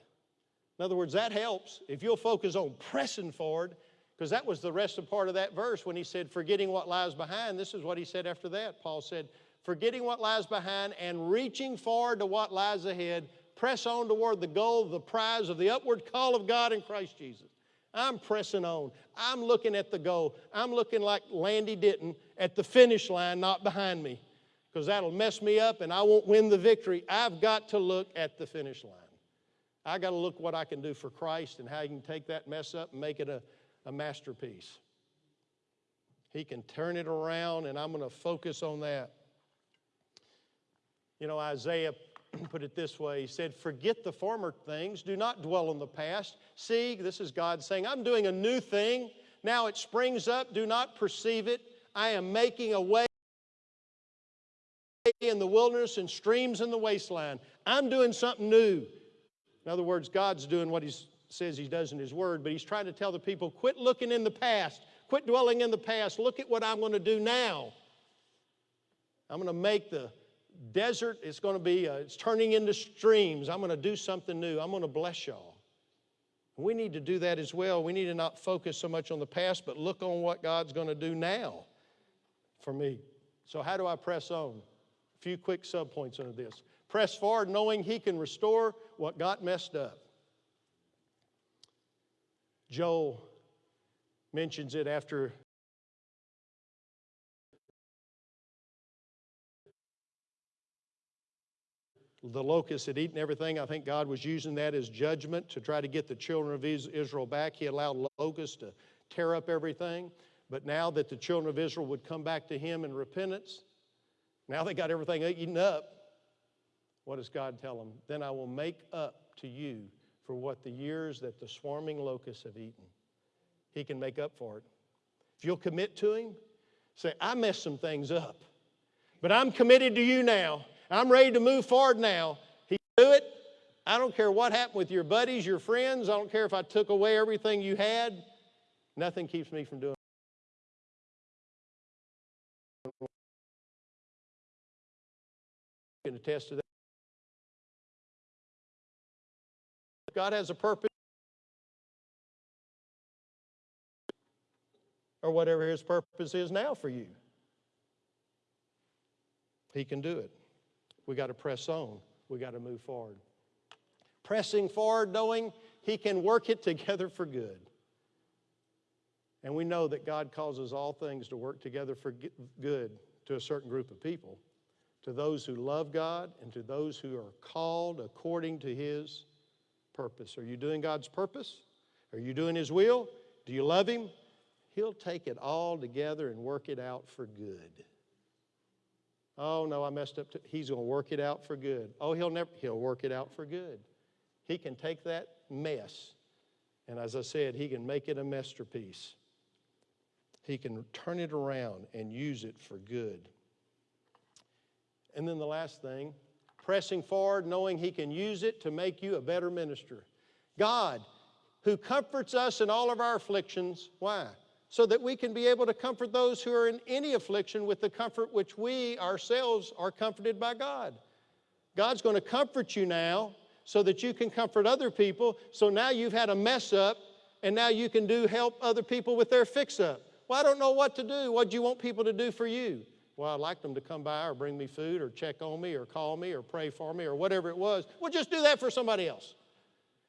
In other words, that helps. If you'll focus on pressing forward, because that was the rest of part of that verse when he said, forgetting what lies behind. This is what he said after that. Paul said, forgetting what lies behind and reaching forward to what lies ahead, press on toward the goal, the prize of the upward call of God in Christ Jesus. I'm pressing on. I'm looking at the goal. I'm looking like Landy Ditton at the finish line, not behind me because that'll mess me up and I won't win the victory. I've got to look at the finish line. I got to look what I can do for Christ and how he can take that mess up and make it a, a masterpiece. He can turn it around, and I'm going to focus on that. You know, Isaiah put it this way He said, Forget the former things, do not dwell on the past. See, this is God saying, I'm doing a new thing. Now it springs up, do not perceive it. I am making a way in the wilderness and streams in the wasteland. I'm doing something new. In other words, God's doing what He says He does in His Word, but He's trying to tell the people quit looking in the past, quit dwelling in the past. Look at what I'm going to do now. I'm going to make the desert, it's going to be, uh, it's turning into streams. I'm going to do something new. I'm going to bless y'all. We need to do that as well. We need to not focus so much on the past, but look on what God's going to do now for me. So, how do I press on? Few quick subpoints under this. Press forward knowing He can restore what got messed up. Joel mentions it after the locusts had eaten everything. I think God was using that as judgment to try to get the children of Israel back. He allowed locusts to tear up everything. But now that the children of Israel would come back to Him in repentance, Now they got everything eaten up. What does God tell them? Then I will make up to you for what the years that the swarming locusts have eaten. He can make up for it. If you'll commit to Him, say, I messed some things up, but I'm committed to you now. I'm ready to move forward now. He do it. I don't care what happened with your buddies, your friends. I don't care if I took away everything you had. Nothing keeps me from doing can attest to that. God has a purpose, or whatever His purpose is now for you. He can do it. We got to press on. We got to move forward. Pressing forward, knowing He can work it together for good. And we know that God causes all things to work together for good to a certain group of people, to those who love God and to those who are called according to His purpose. Are you doing God's purpose? Are you doing His will? Do you love Him? He'll take it all together and work it out for good. Oh no, I messed up. He's going to work it out for good. Oh, he'll never. He'll work it out for good. He can take that mess, and as I said, he can make it a masterpiece. He can turn it around and use it for good. And then the last thing, pressing forward, knowing He can use it to make you a better minister. God, who comforts us in all of our afflictions, why? So that we can be able to comfort those who are in any affliction with the comfort which we ourselves are comforted by God. God's going to comfort you now so that you can comfort other people. So now you've had a mess up and now you can do help other people with their fix up. Well, I don't know what to do. What do you want people to do for you? Well, I'd like them to come by or bring me food or check on me or call me or pray for me or whatever it was. Well, just do that for somebody else.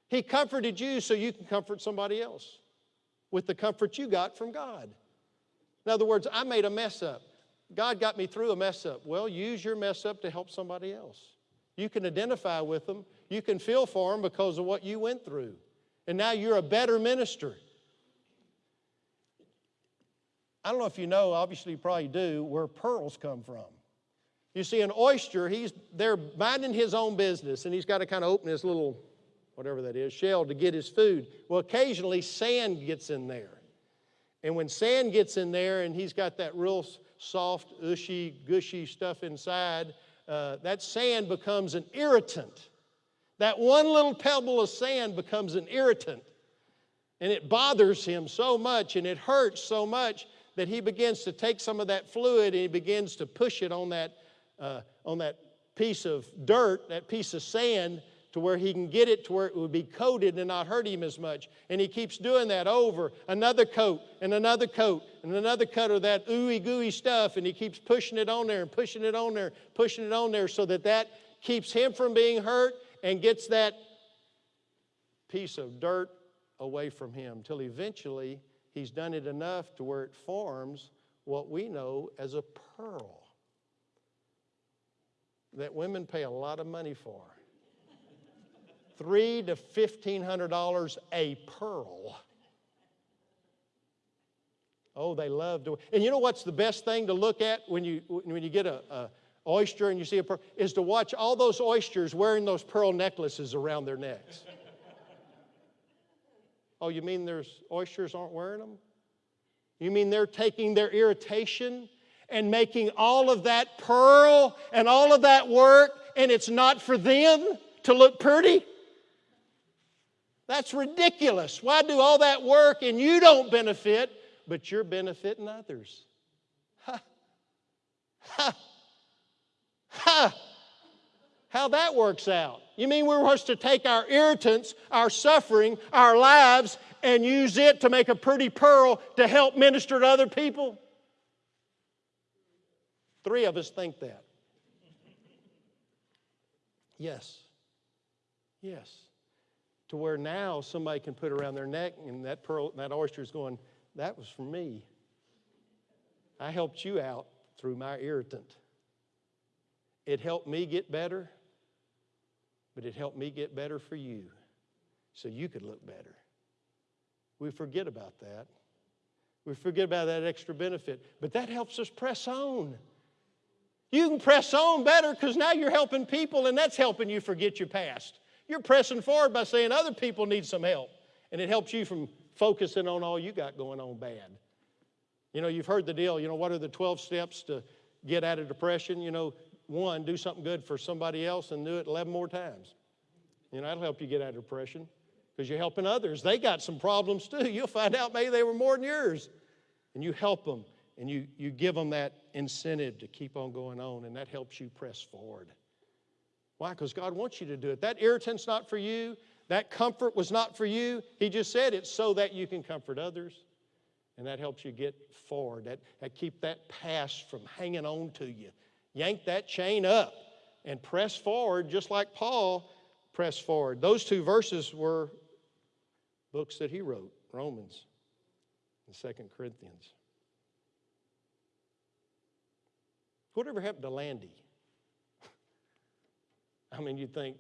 He comforted you so you can comfort somebody else with the comfort you got from God. In other words, I made a mess up. God got me through a mess up. Well, use your mess up to help somebody else. You can identify with them. You can feel for them because of what you went through. And now you're a better minister. I don't know if you know, obviously you probably do, where pearls come from. You see, an oyster, he's there minding his own business, and he's got to kind of open his little, whatever that is, shell to get his food. Well, occasionally sand gets in there. And when sand gets in there and he's got that real soft, ushy, gushy stuff inside, uh, that sand becomes an irritant. That one little pebble of sand becomes an irritant. And it bothers him so much and it hurts so much that he begins to take some of that fluid and he begins to push it on that, uh, on that piece of dirt, that piece of sand, to where he can get it to where it would be coated and not hurt him as much. And he keeps doing that over another coat and another coat and another coat of that ooey gooey stuff. And he keeps pushing it on there and pushing it on there, pushing it on there so that that keeps him from being hurt and gets that piece of dirt away from him till eventually he's done it enough to where it forms what we know as a pearl that women pay a lot of money for three to fifteen hundred dollars a pearl. Oh, they love to. And you know what's the best thing to look at when you when you get a, a oyster and you see a pearl is to watch all those oysters wearing those pearl necklaces around their necks. Oh, you mean there's oysters aren't wearing them? You mean they're taking their irritation and making all of that pearl and all of that work, and it's not for them to look pretty? That's ridiculous. Why do all that work and you don't benefit, but you're benefiting others? Ha! Ha! Ha! How that works out. You mean we're supposed to take our irritants, our suffering, our lives, and use it to make a pretty pearl to help minister to other people? Three of us think that. Yes. Yes to where now somebody can put around their neck and that pearl, that oyster is going, that was for me. I helped you out through my irritant. It helped me get better, but it helped me get better for you so you could look better. We forget about that. We forget about that extra benefit, but that helps us press on. You can press on better because now you're helping people and that's helping you forget your past. You're pressing forward by saying other people need some help, and it helps you from focusing on all you got going on bad. You know, you've heard the deal. You know, what are the 12 steps to get out of depression? You know, one, do something good for somebody else and do it 11 more times. You know, that'll help you get out of depression because you're helping others. They got some problems too. You'll find out maybe they were more than yours. And you help them and you, you give them that incentive to keep on going on, and that helps you press forward. Why? Because God wants you to do it. That irritant's not for you. That comfort was not for you. He just said it's so that you can comfort others. And that helps you get forward. That, that keep that past from hanging on to you. Yank that chain up and press forward, just like Paul pressed forward. Those two verses were books that he wrote, Romans and Second Corinthians. Whatever happened to Landy? I mean, you'd think,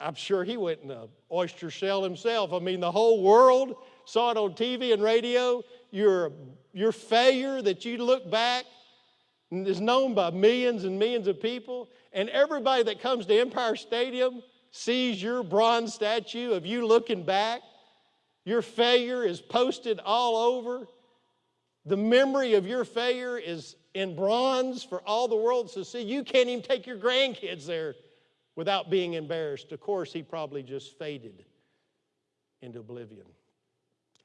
I'm sure he went in a oyster shell himself. I mean, the whole world saw it on TV and radio. Your, your failure that you look back is known by millions and millions of people. And everybody that comes to Empire Stadium sees your bronze statue of you looking back. Your failure is posted all over. The memory of your failure is in bronze for all the world to see. You can't even take your grandkids there without being embarrassed. Of course, he probably just faded into oblivion.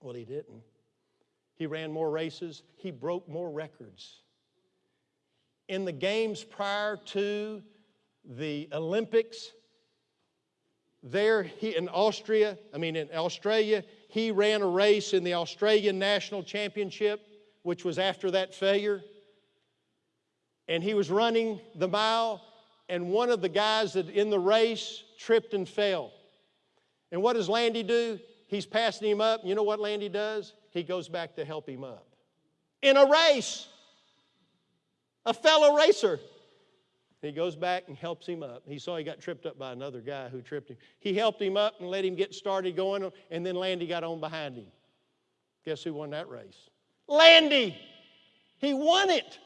Well, he didn't. He ran more races, he broke more records. In the games prior to the Olympics, there he, in Austria, I mean in Australia, he ran a race in the Australian National Championship, which was after that failure. And he was running the mile, and one of the guys that in the race tripped and fell. And what does Landy do? He's passing him up. You know what Landy does? He goes back to help him up. In a race, a fellow racer. He goes back and helps him up. He saw he got tripped up by another guy who tripped him. He helped him up and let him get started going, and then Landy got on behind him. Guess who won that race? Landy! He won it.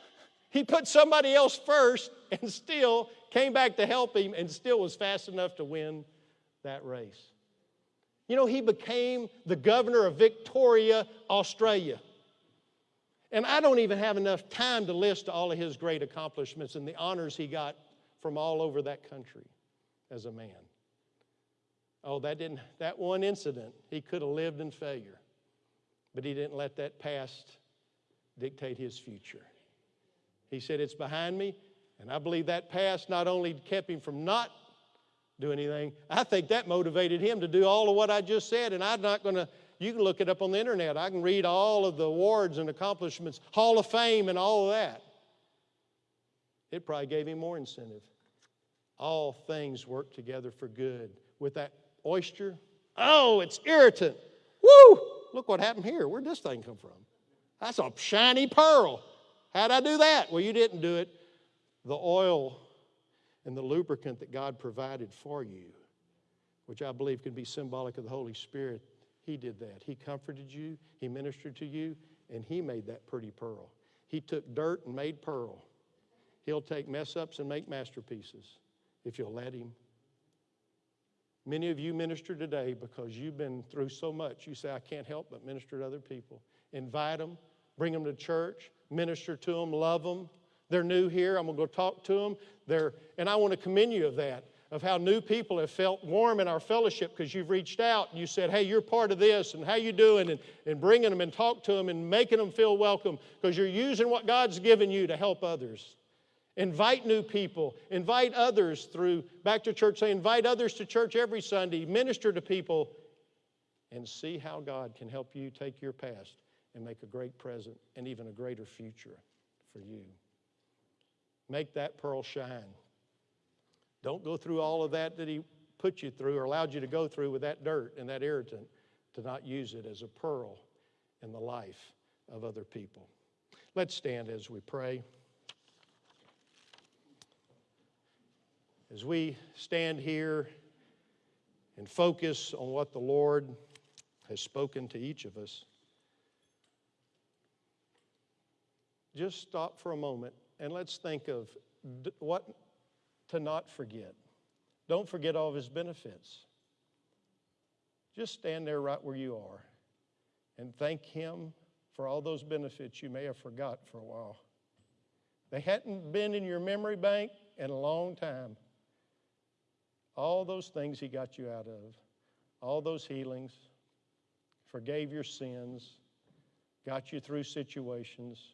He put somebody else first and still came back to help him and still was fast enough to win that race. You know, he became the governor of Victoria, Australia. And I don't even have enough time to list all of his great accomplishments and the honors he got from all over that country as a man. Oh, that didn't that one incident, he could have lived in failure. But he didn't let that past dictate his future. He said, It's behind me. And I believe that past not only kept him from not doing anything, I think that motivated him to do all of what I just said. And I'm not going to, you can look it up on the internet. I can read all of the awards and accomplishments, Hall of Fame, and all of that. It probably gave him more incentive. All things work together for good. With that oyster, oh, it's irritant. Woo! Look what happened here. Where'd this thing come from? That's a shiny pearl. How'd I do that? Well, you didn't do it. The oil and the lubricant that God provided for you, which I believe can be symbolic of the Holy Spirit, He did that. He comforted you, He ministered to you, and He made that pretty pearl. He took dirt and made pearl. He'll take mess ups and make masterpieces if you'll let Him. Many of you minister today because you've been through so much. You say, I can't help but minister to other people. Invite them, bring them to church, minister to them, love them. They're new here. I'm going to go talk to them. They're, and I want to commend you of that, of how new people have felt warm in our fellowship because you've reached out and you said, hey, you're part of this and how you doing and, and bringing them and talk to them and making them feel welcome because you're using what God's given you to help others. Invite new people. Invite others through, back to church, say, invite others to church every Sunday. Minister to people and see how God can help you take your past and make a great present and even a greater future for you. Make that pearl shine. Don't go through all of that that He put you through or allowed you to go through with that dirt and that irritant to not use it as a pearl in the life of other people. Let's stand as we pray. As we stand here and focus on what the Lord has spoken to each of us, just stop for a moment and let's think of what to not forget. Don't forget all of his benefits. Just stand there right where you are and thank him for all those benefits you may have forgot for a while. They hadn't been in your memory bank in a long time. All those things he got you out of, all those healings, forgave your sins, got you through situations,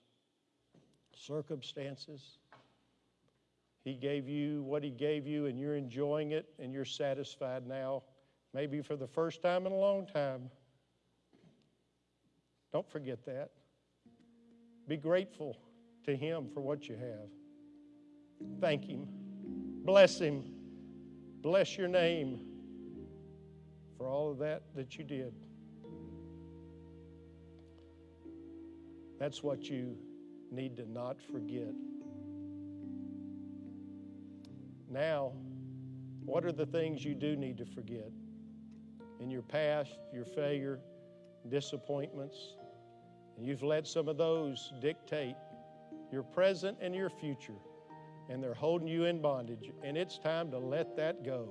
circumstances. He gave you what He gave you, and you're enjoying it, and you're satisfied now, maybe for the first time in a long time. Don't forget that. Be grateful to Him for what you have. Thank Him. Bless Him. Bless your name for all of that that you did. That's what you need to not forget. Now, what are the things you do need to forget? In your past, your failure, disappointments, and you've let some of those dictate your present and your future, and they're holding you in bondage, and it's time to let that go.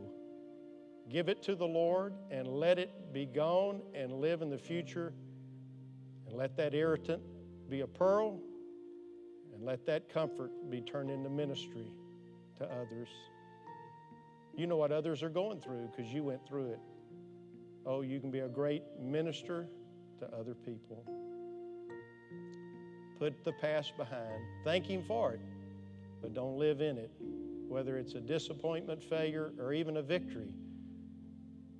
Give it to the Lord and let it be gone and live in the future, and let that irritant be a pearl, and let that comfort be turned into ministry to others. You know what others are going through because you went through it. Oh, you can be a great minister to other people. Put the past behind. Thank Him for it, but don't live in it. Whether it's a disappointment, failure, or even a victory,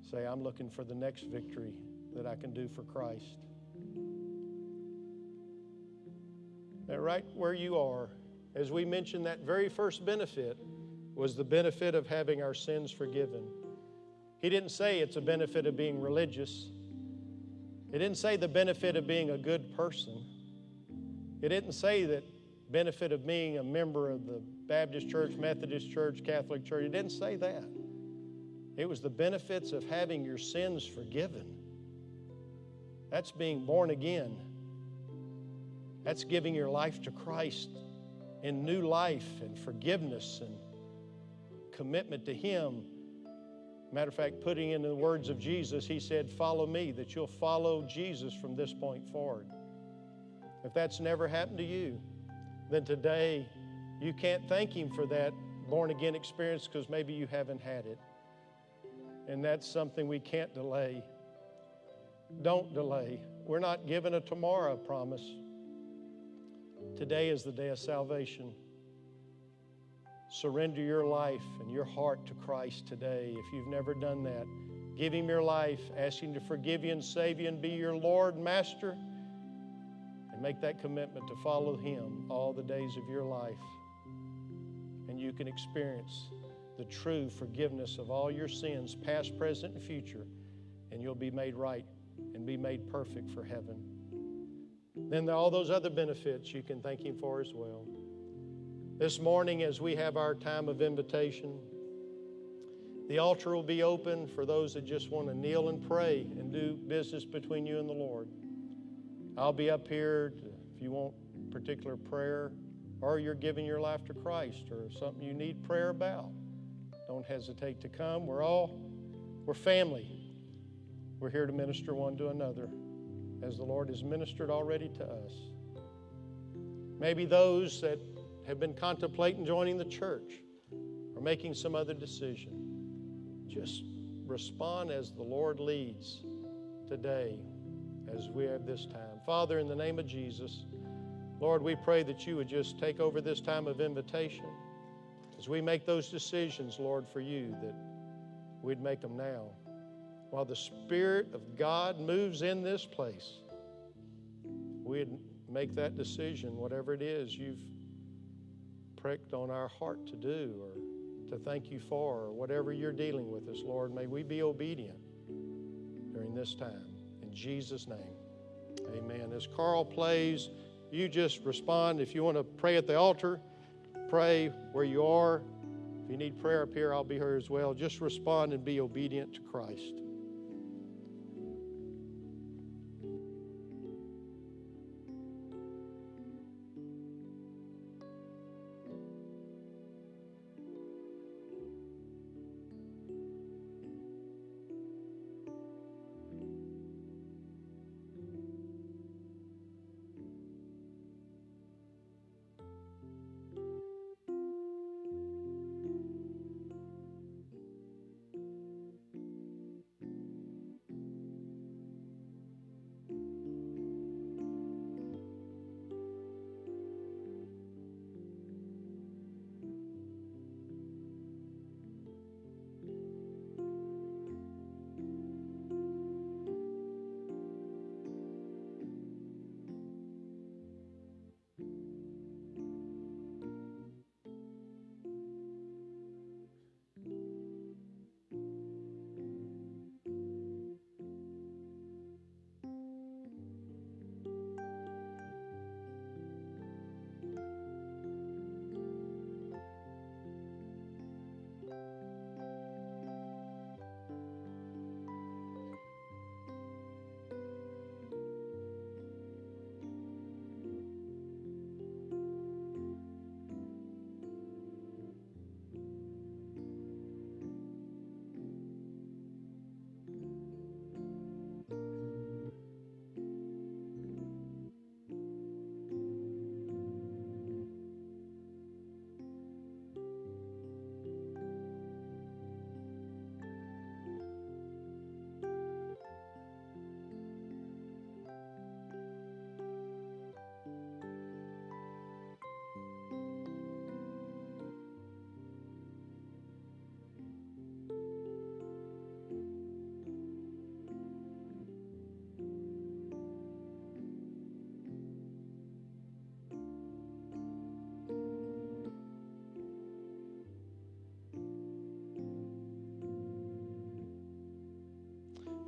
say, I'm looking for the next victory that I can do for Christ. Now, right where you are, as we mentioned, that very first benefit was the benefit of having our sins forgiven. He didn't say it's a benefit of being religious. It didn't say the benefit of being a good person. It didn't say that benefit of being a member of the Baptist Church, Methodist Church, Catholic Church. It didn't say that. It was the benefits of having your sins forgiven. That's being born again. That's giving your life to Christ in new life and forgiveness and commitment to Him. Matter of fact, putting in the words of Jesus, He said, Follow me, that you'll follow Jesus from this point forward. If that's never happened to you, then today you can't thank Him for that born again experience because maybe you haven't had it. And that's something we can't delay. Don't delay. We're not given a tomorrow promise. Today is the day of salvation. Surrender your life and your heart to Christ today if you've never done that. Give Him your life, ask Him to forgive you and save you and be your Lord, and Master, and make that commitment to follow Him all the days of your life. And you can experience the true forgiveness of all your sins, past, present, and future, and you'll be made right and be made perfect for heaven. Then all those other benefits you can thank Him for as well. This morning, as we have our time of invitation, the altar will be open for those that just want to kneel and pray and do business between you and the Lord. I'll be up here if you want particular prayer or you're giving your life to Christ or something you need prayer about. Don't hesitate to come. We're all, we're family. We're here to minister one to another as the Lord has ministered already to us. Maybe those that have been contemplating joining the church or making some other decision, just respond as the Lord leads today as we have this time. Father, in the name of Jesus, Lord, we pray that you would just take over this time of invitation as we make those decisions, Lord, for you, that we'd make them now. While the Spirit of God moves in this place, we'd make that decision, whatever it is you've pricked on our heart to do or to thank you for, or whatever you're dealing with us, Lord. May we be obedient during this time. In Jesus' name, amen. As Carl plays, you just respond. If you want to pray at the altar, pray where you are. If you need prayer up here, I'll be here as well. Just respond and be obedient to Christ.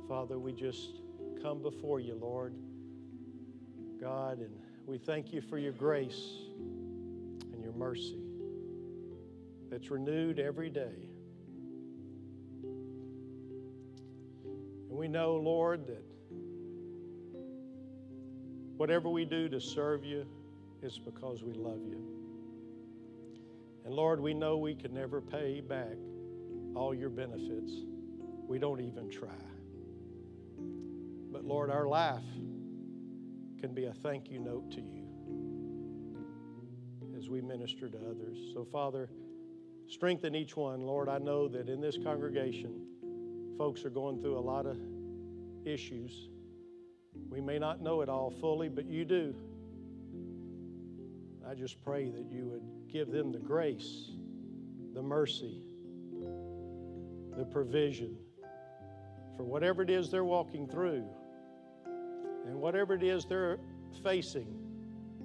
Father, we just come before you, Lord. God, and we thank you for your grace and your mercy that's renewed every day. And we know, Lord, that whatever we do to serve you, it's because we love you. And Lord, we know we can never pay back all your benefits. We don't even try. Lord, our life can be a thank you note to you as we minister to others. So, Father, strengthen each one. Lord, I know that in this congregation, folks are going through a lot of issues. We may not know it all fully, but you do. I just pray that you would give them the grace, the mercy, the provision for whatever it is they're walking through and whatever it is they're facing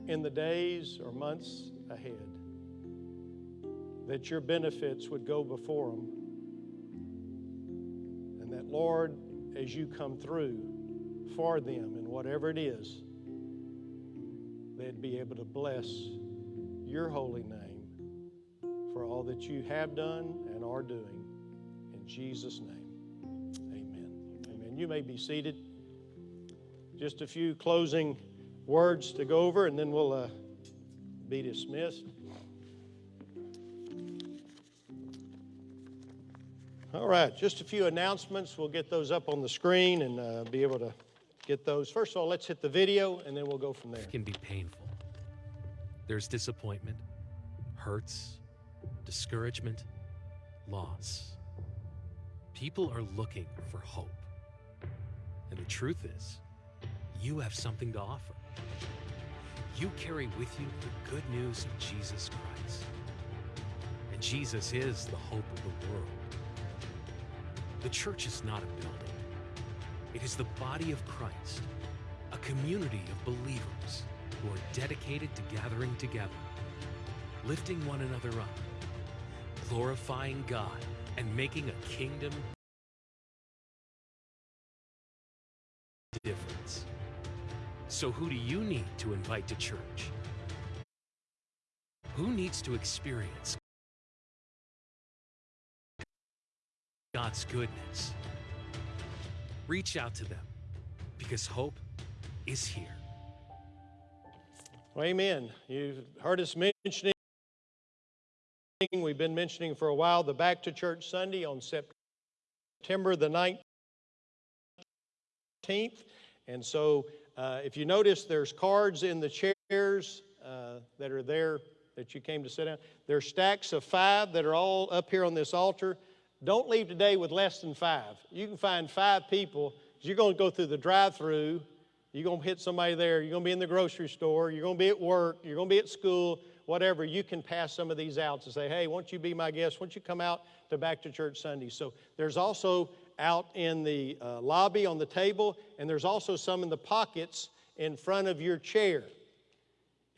in the days or months ahead. That your benefits would go before them. And that, Lord, as you come through for them in whatever it is, they'd be able to bless your holy name for all that you have done and are doing. In Jesus' name, amen. Amen. You may be seated. Just a few closing words to go over, and then we'll uh, be dismissed. All right, just a few announcements. We'll get those up on the screen and uh, be able to get those. First of all, let's hit the video, and then we'll go from there.
can be painful. There's disappointment, hurts, discouragement, loss. People are looking for hope. And the truth is, you have something to offer. You carry with you the good news of Jesus Christ. And Jesus is the hope of the world. The church is not a building, it is the body of Christ, a community of believers who are dedicated to gathering together, lifting one another up, glorifying God, and making a kingdom difference. So, who do you need to invite to church? Who needs to experience God's goodness? Reach out to them because hope is here.
Well, amen. You've heard us mentioning, we've been mentioning for a while, the Back to Church Sunday on September the 19th. And so, uh, if you notice, there's cards in the chairs uh, that are there that you came to sit down. There's stacks of five that are all up here on this altar. Don't leave today with less than five. You can find five people. You're going to go through the drive through you're going to hit somebody there. You're going to be in the grocery store. You're going to be at work. You're going to be at school, whatever. You can pass some of these out to say, hey, won't you be my guest? Won't you come out to Back to Church Sunday? So there's also out in the uh, lobby on the table, and there's also some in the pockets in front of your chair.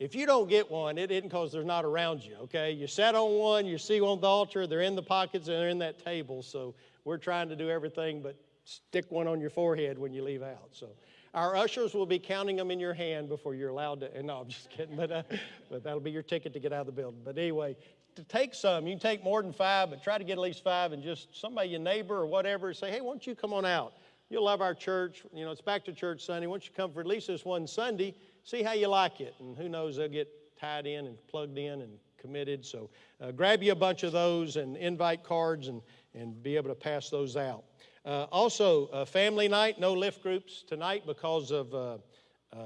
If you don't get one, it isn't because they're not around you, okay? You sat on one, you see one on the altar, they're in the pockets, and they're in that table. So we're trying to do everything but stick one on your forehead when you leave out. So our ushers will be counting them in your hand before you're allowed to. And no, I'm just kidding, but, uh, but that'll be your ticket to get out of the building. But anyway, to take some, you can take more than five, but try to get at least five and just somebody, your neighbor or whatever, say, hey, why don't you come on out? You'll love our church. You know, it's back to church Sunday. Why don't you come for at least this one Sunday? See how you like it. And who knows, they'll get tied in and plugged in and committed. So uh, grab you a bunch of those and invite cards and, and be able to pass those out. Uh, also, uh, family night, no lift groups tonight because of uh, uh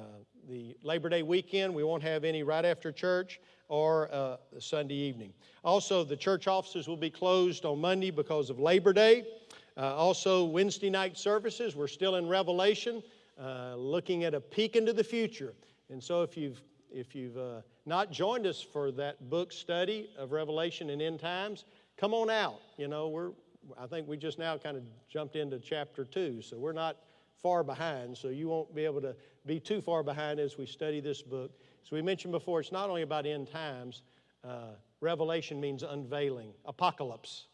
the Labor Day weekend. We won't have any right after church or uh, Sunday evening. Also, the church offices will be closed on Monday because of Labor Day. Uh, also, Wednesday night services, we're still in Revelation, looking at a peek into the future. And so, if you've if you've not joined us for that book study of Revelation and end times, come on out. You know, we're I think we just now kind of jumped into chapter two, so we're not far behind, so you won't be able to be too far behind as we study this book. As we mentioned before, it's not only about end times, uh, Revelation means unveiling, apocalypse.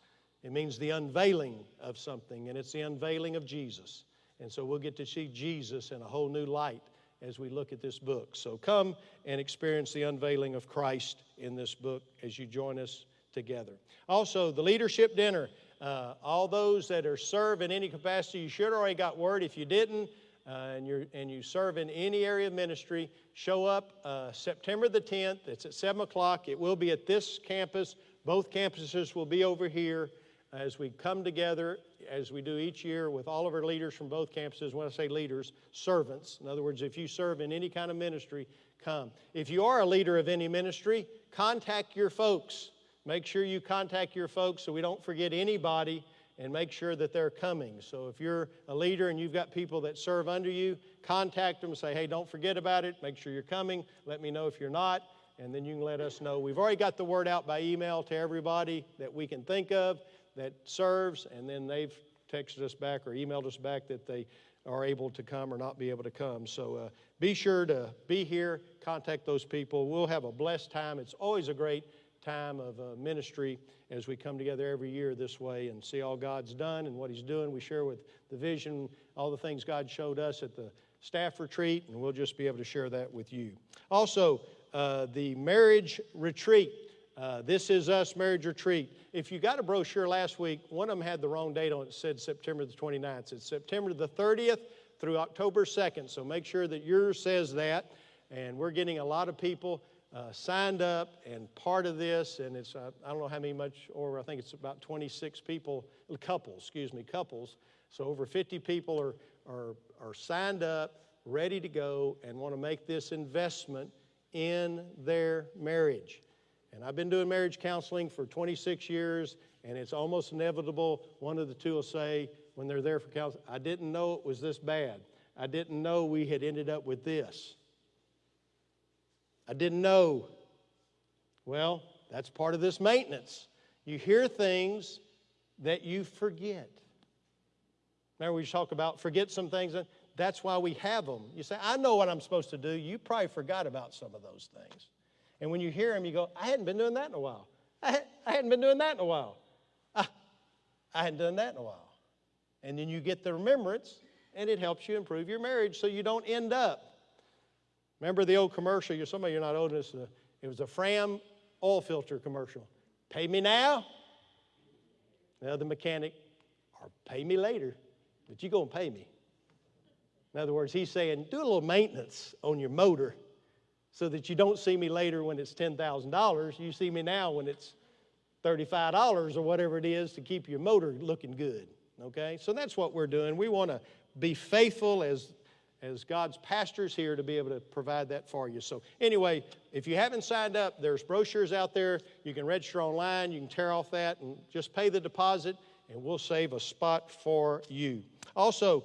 It means the unveiling of something, and it's the unveiling of Jesus. And so we'll get to see Jesus in a whole new light as we look at this book. So come and experience the unveiling of Christ in this book as you join us together. Also, the leadership dinner. Uh, all those that are serve in any capacity, you should already got word. If you didn't, uh, and, you're, and you serve in any area of ministry, show up uh, September the 10th. It's at 7 o'clock. It will be at this campus. Both campuses will be over here as we come together, as we do each year with all of our leaders from both campuses. When I say leaders, servants. In other words, if you serve in any kind of ministry, come. If you are a leader of any ministry, contact your folks. Make sure you contact your folks so we don't forget anybody and make sure that they're coming. So if you're a leader and you've got people that serve under you, contact them say, hey, don't forget about it. Make sure you're coming. Let me know if you're not, and then you can let us know. We've already got the word out by email to everybody that we can think of that serves, and then they've texted us back or emailed us back that they are able to come or not be able to come. So uh, be sure to be here, contact those people. We'll have a blessed time. It's always a great time of uh, ministry as we come together every year this way and see all God's done and what He's doing. We share with the vision all the things God showed us at the staff retreat, and we'll just be able to share that with you. Also, uh, the marriage retreat. Uh, this is us marriage retreat. If you got a brochure last week, one of them had the wrong date on it. It said September the 29th. It's September the 30th through October 2nd. So make sure that yours says that. And we're getting a lot of people uh, signed up and part of this, and it's, uh, I don't know how many much, or I think it's about 26 people, couples, excuse me, couples. So over 50 people are, are, are signed up, ready to go, and want to make this investment in their marriage. And I've been doing marriage counseling for 26 years, and it's almost inevitable one of the two will say, when they're there for counseling, I didn't know it was this bad. I didn't know we had ended up with this. I didn't know. Well, that's part of this maintenance. You hear things that you forget. Remember, we talk about forget some things. And that's why we have them. You say, I know what I'm supposed to do. You probably forgot about some of those things. And when you hear them, you go, I hadn't been doing that in a while. I, hadn't been doing that in a while. I, I hadn't done that in a while. And then you get the remembrance, and it helps you improve your marriage so you don't end up Remember the old commercial? You're, some of you are not old enough. It was a Fram oil filter commercial. Pay me now. The other mechanic, or pay me later, but you're going to pay me. In other words, he's saying, do a little maintenance on your motor so that you don't see me later when it's $10,000. You see me now when it's $35 or whatever it is to keep your motor looking good. Okay? So that's what we're doing. We want to be faithful as as God's pastors here to be able to provide that for you. So, anyway, if you haven't signed up, there's brochures out there. You can register online, you can tear off that and just pay the deposit, and we'll save a spot for you. Also,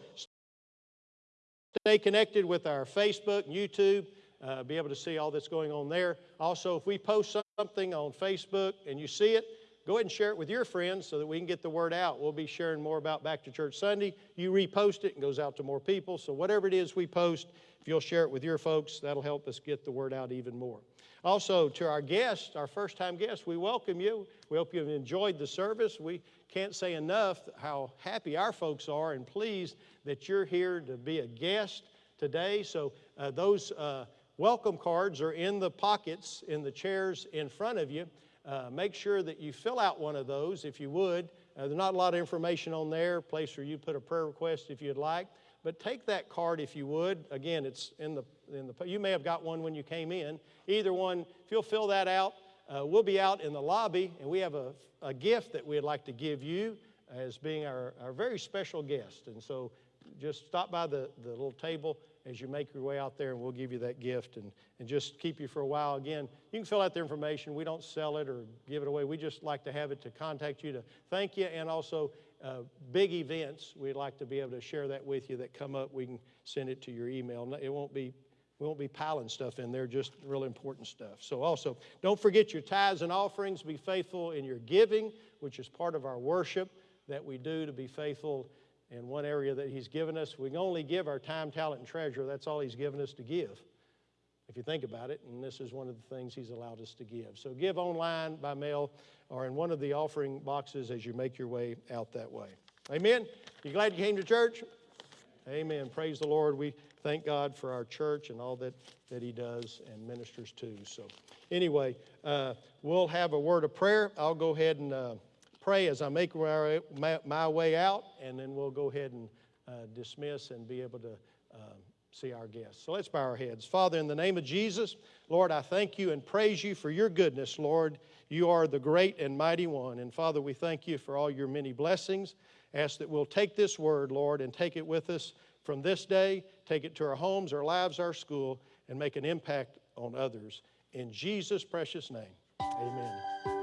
stay connected with our Facebook and YouTube. Uh, be able to see all that's going on there. Also, if we post something on Facebook and you see it, go ahead and share it with your friends so that we can get the word out. We'll be sharing more about Back to Church Sunday. You repost it and goes out to more people. So whatever it is we post, if you'll share it with your folks, that'll help us get the word out even more. Also, to our guests, our first time guests, we welcome you. We hope you've enjoyed the service. We can't say enough how happy our folks are and pleased that you're here to be a guest today. So, uh, those uh, welcome cards are in the pockets in the chairs in front of you. Uh, make sure that you fill out one of those if you would. Uh, there's not a lot of information on there, place where you put a prayer request if you'd like. But take that card if you would. Again, it's in the, in the you may have got one when you came in. Either one, if you'll fill that out, uh, we'll be out in the lobby and we have a, a gift that we'd like to give you as being our, our very special guest. And so just stop by the, the little table as you make your way out there, and we'll give you that gift and, and just keep you for a while. Again, you can fill out the information. We don't sell it or give it away. We just like to have it to contact you to thank you, and also uh, big events. We'd like to be able to share that with you that come up. We can send it to your email. It won't be we won't be piling stuff in there, just real important stuff. So, also, don't forget your tithes and offerings. Be faithful in your giving, which is part of our worship that we do to be faithful in one area that He's given us. We can only give our time, talent, and treasure. That's all He's given us to give, if you think about it. And this is one of the things He's allowed us to give. So give online, by mail, or in one of the offering boxes as you make your way out that way. Amen? You glad you came to church? Amen. Praise the Lord. We thank God for our church and all that, that He does and ministers to. So, anyway, uh, we'll have a word of prayer. I'll go ahead and uh, pray as I make my, my, my way out, and then we'll go ahead and uh, dismiss and be able to um, see our guests. So let's bow our heads. Father, in the name of Jesus, Lord, I thank you and praise you for your goodness, Lord. You are the great and mighty one. And Father, we thank you for all your many blessings. Ask that we'll take this word, Lord, and take it with us from this day, take it to our homes, our lives, our school, and make an impact on others. In Jesus' precious name, amen.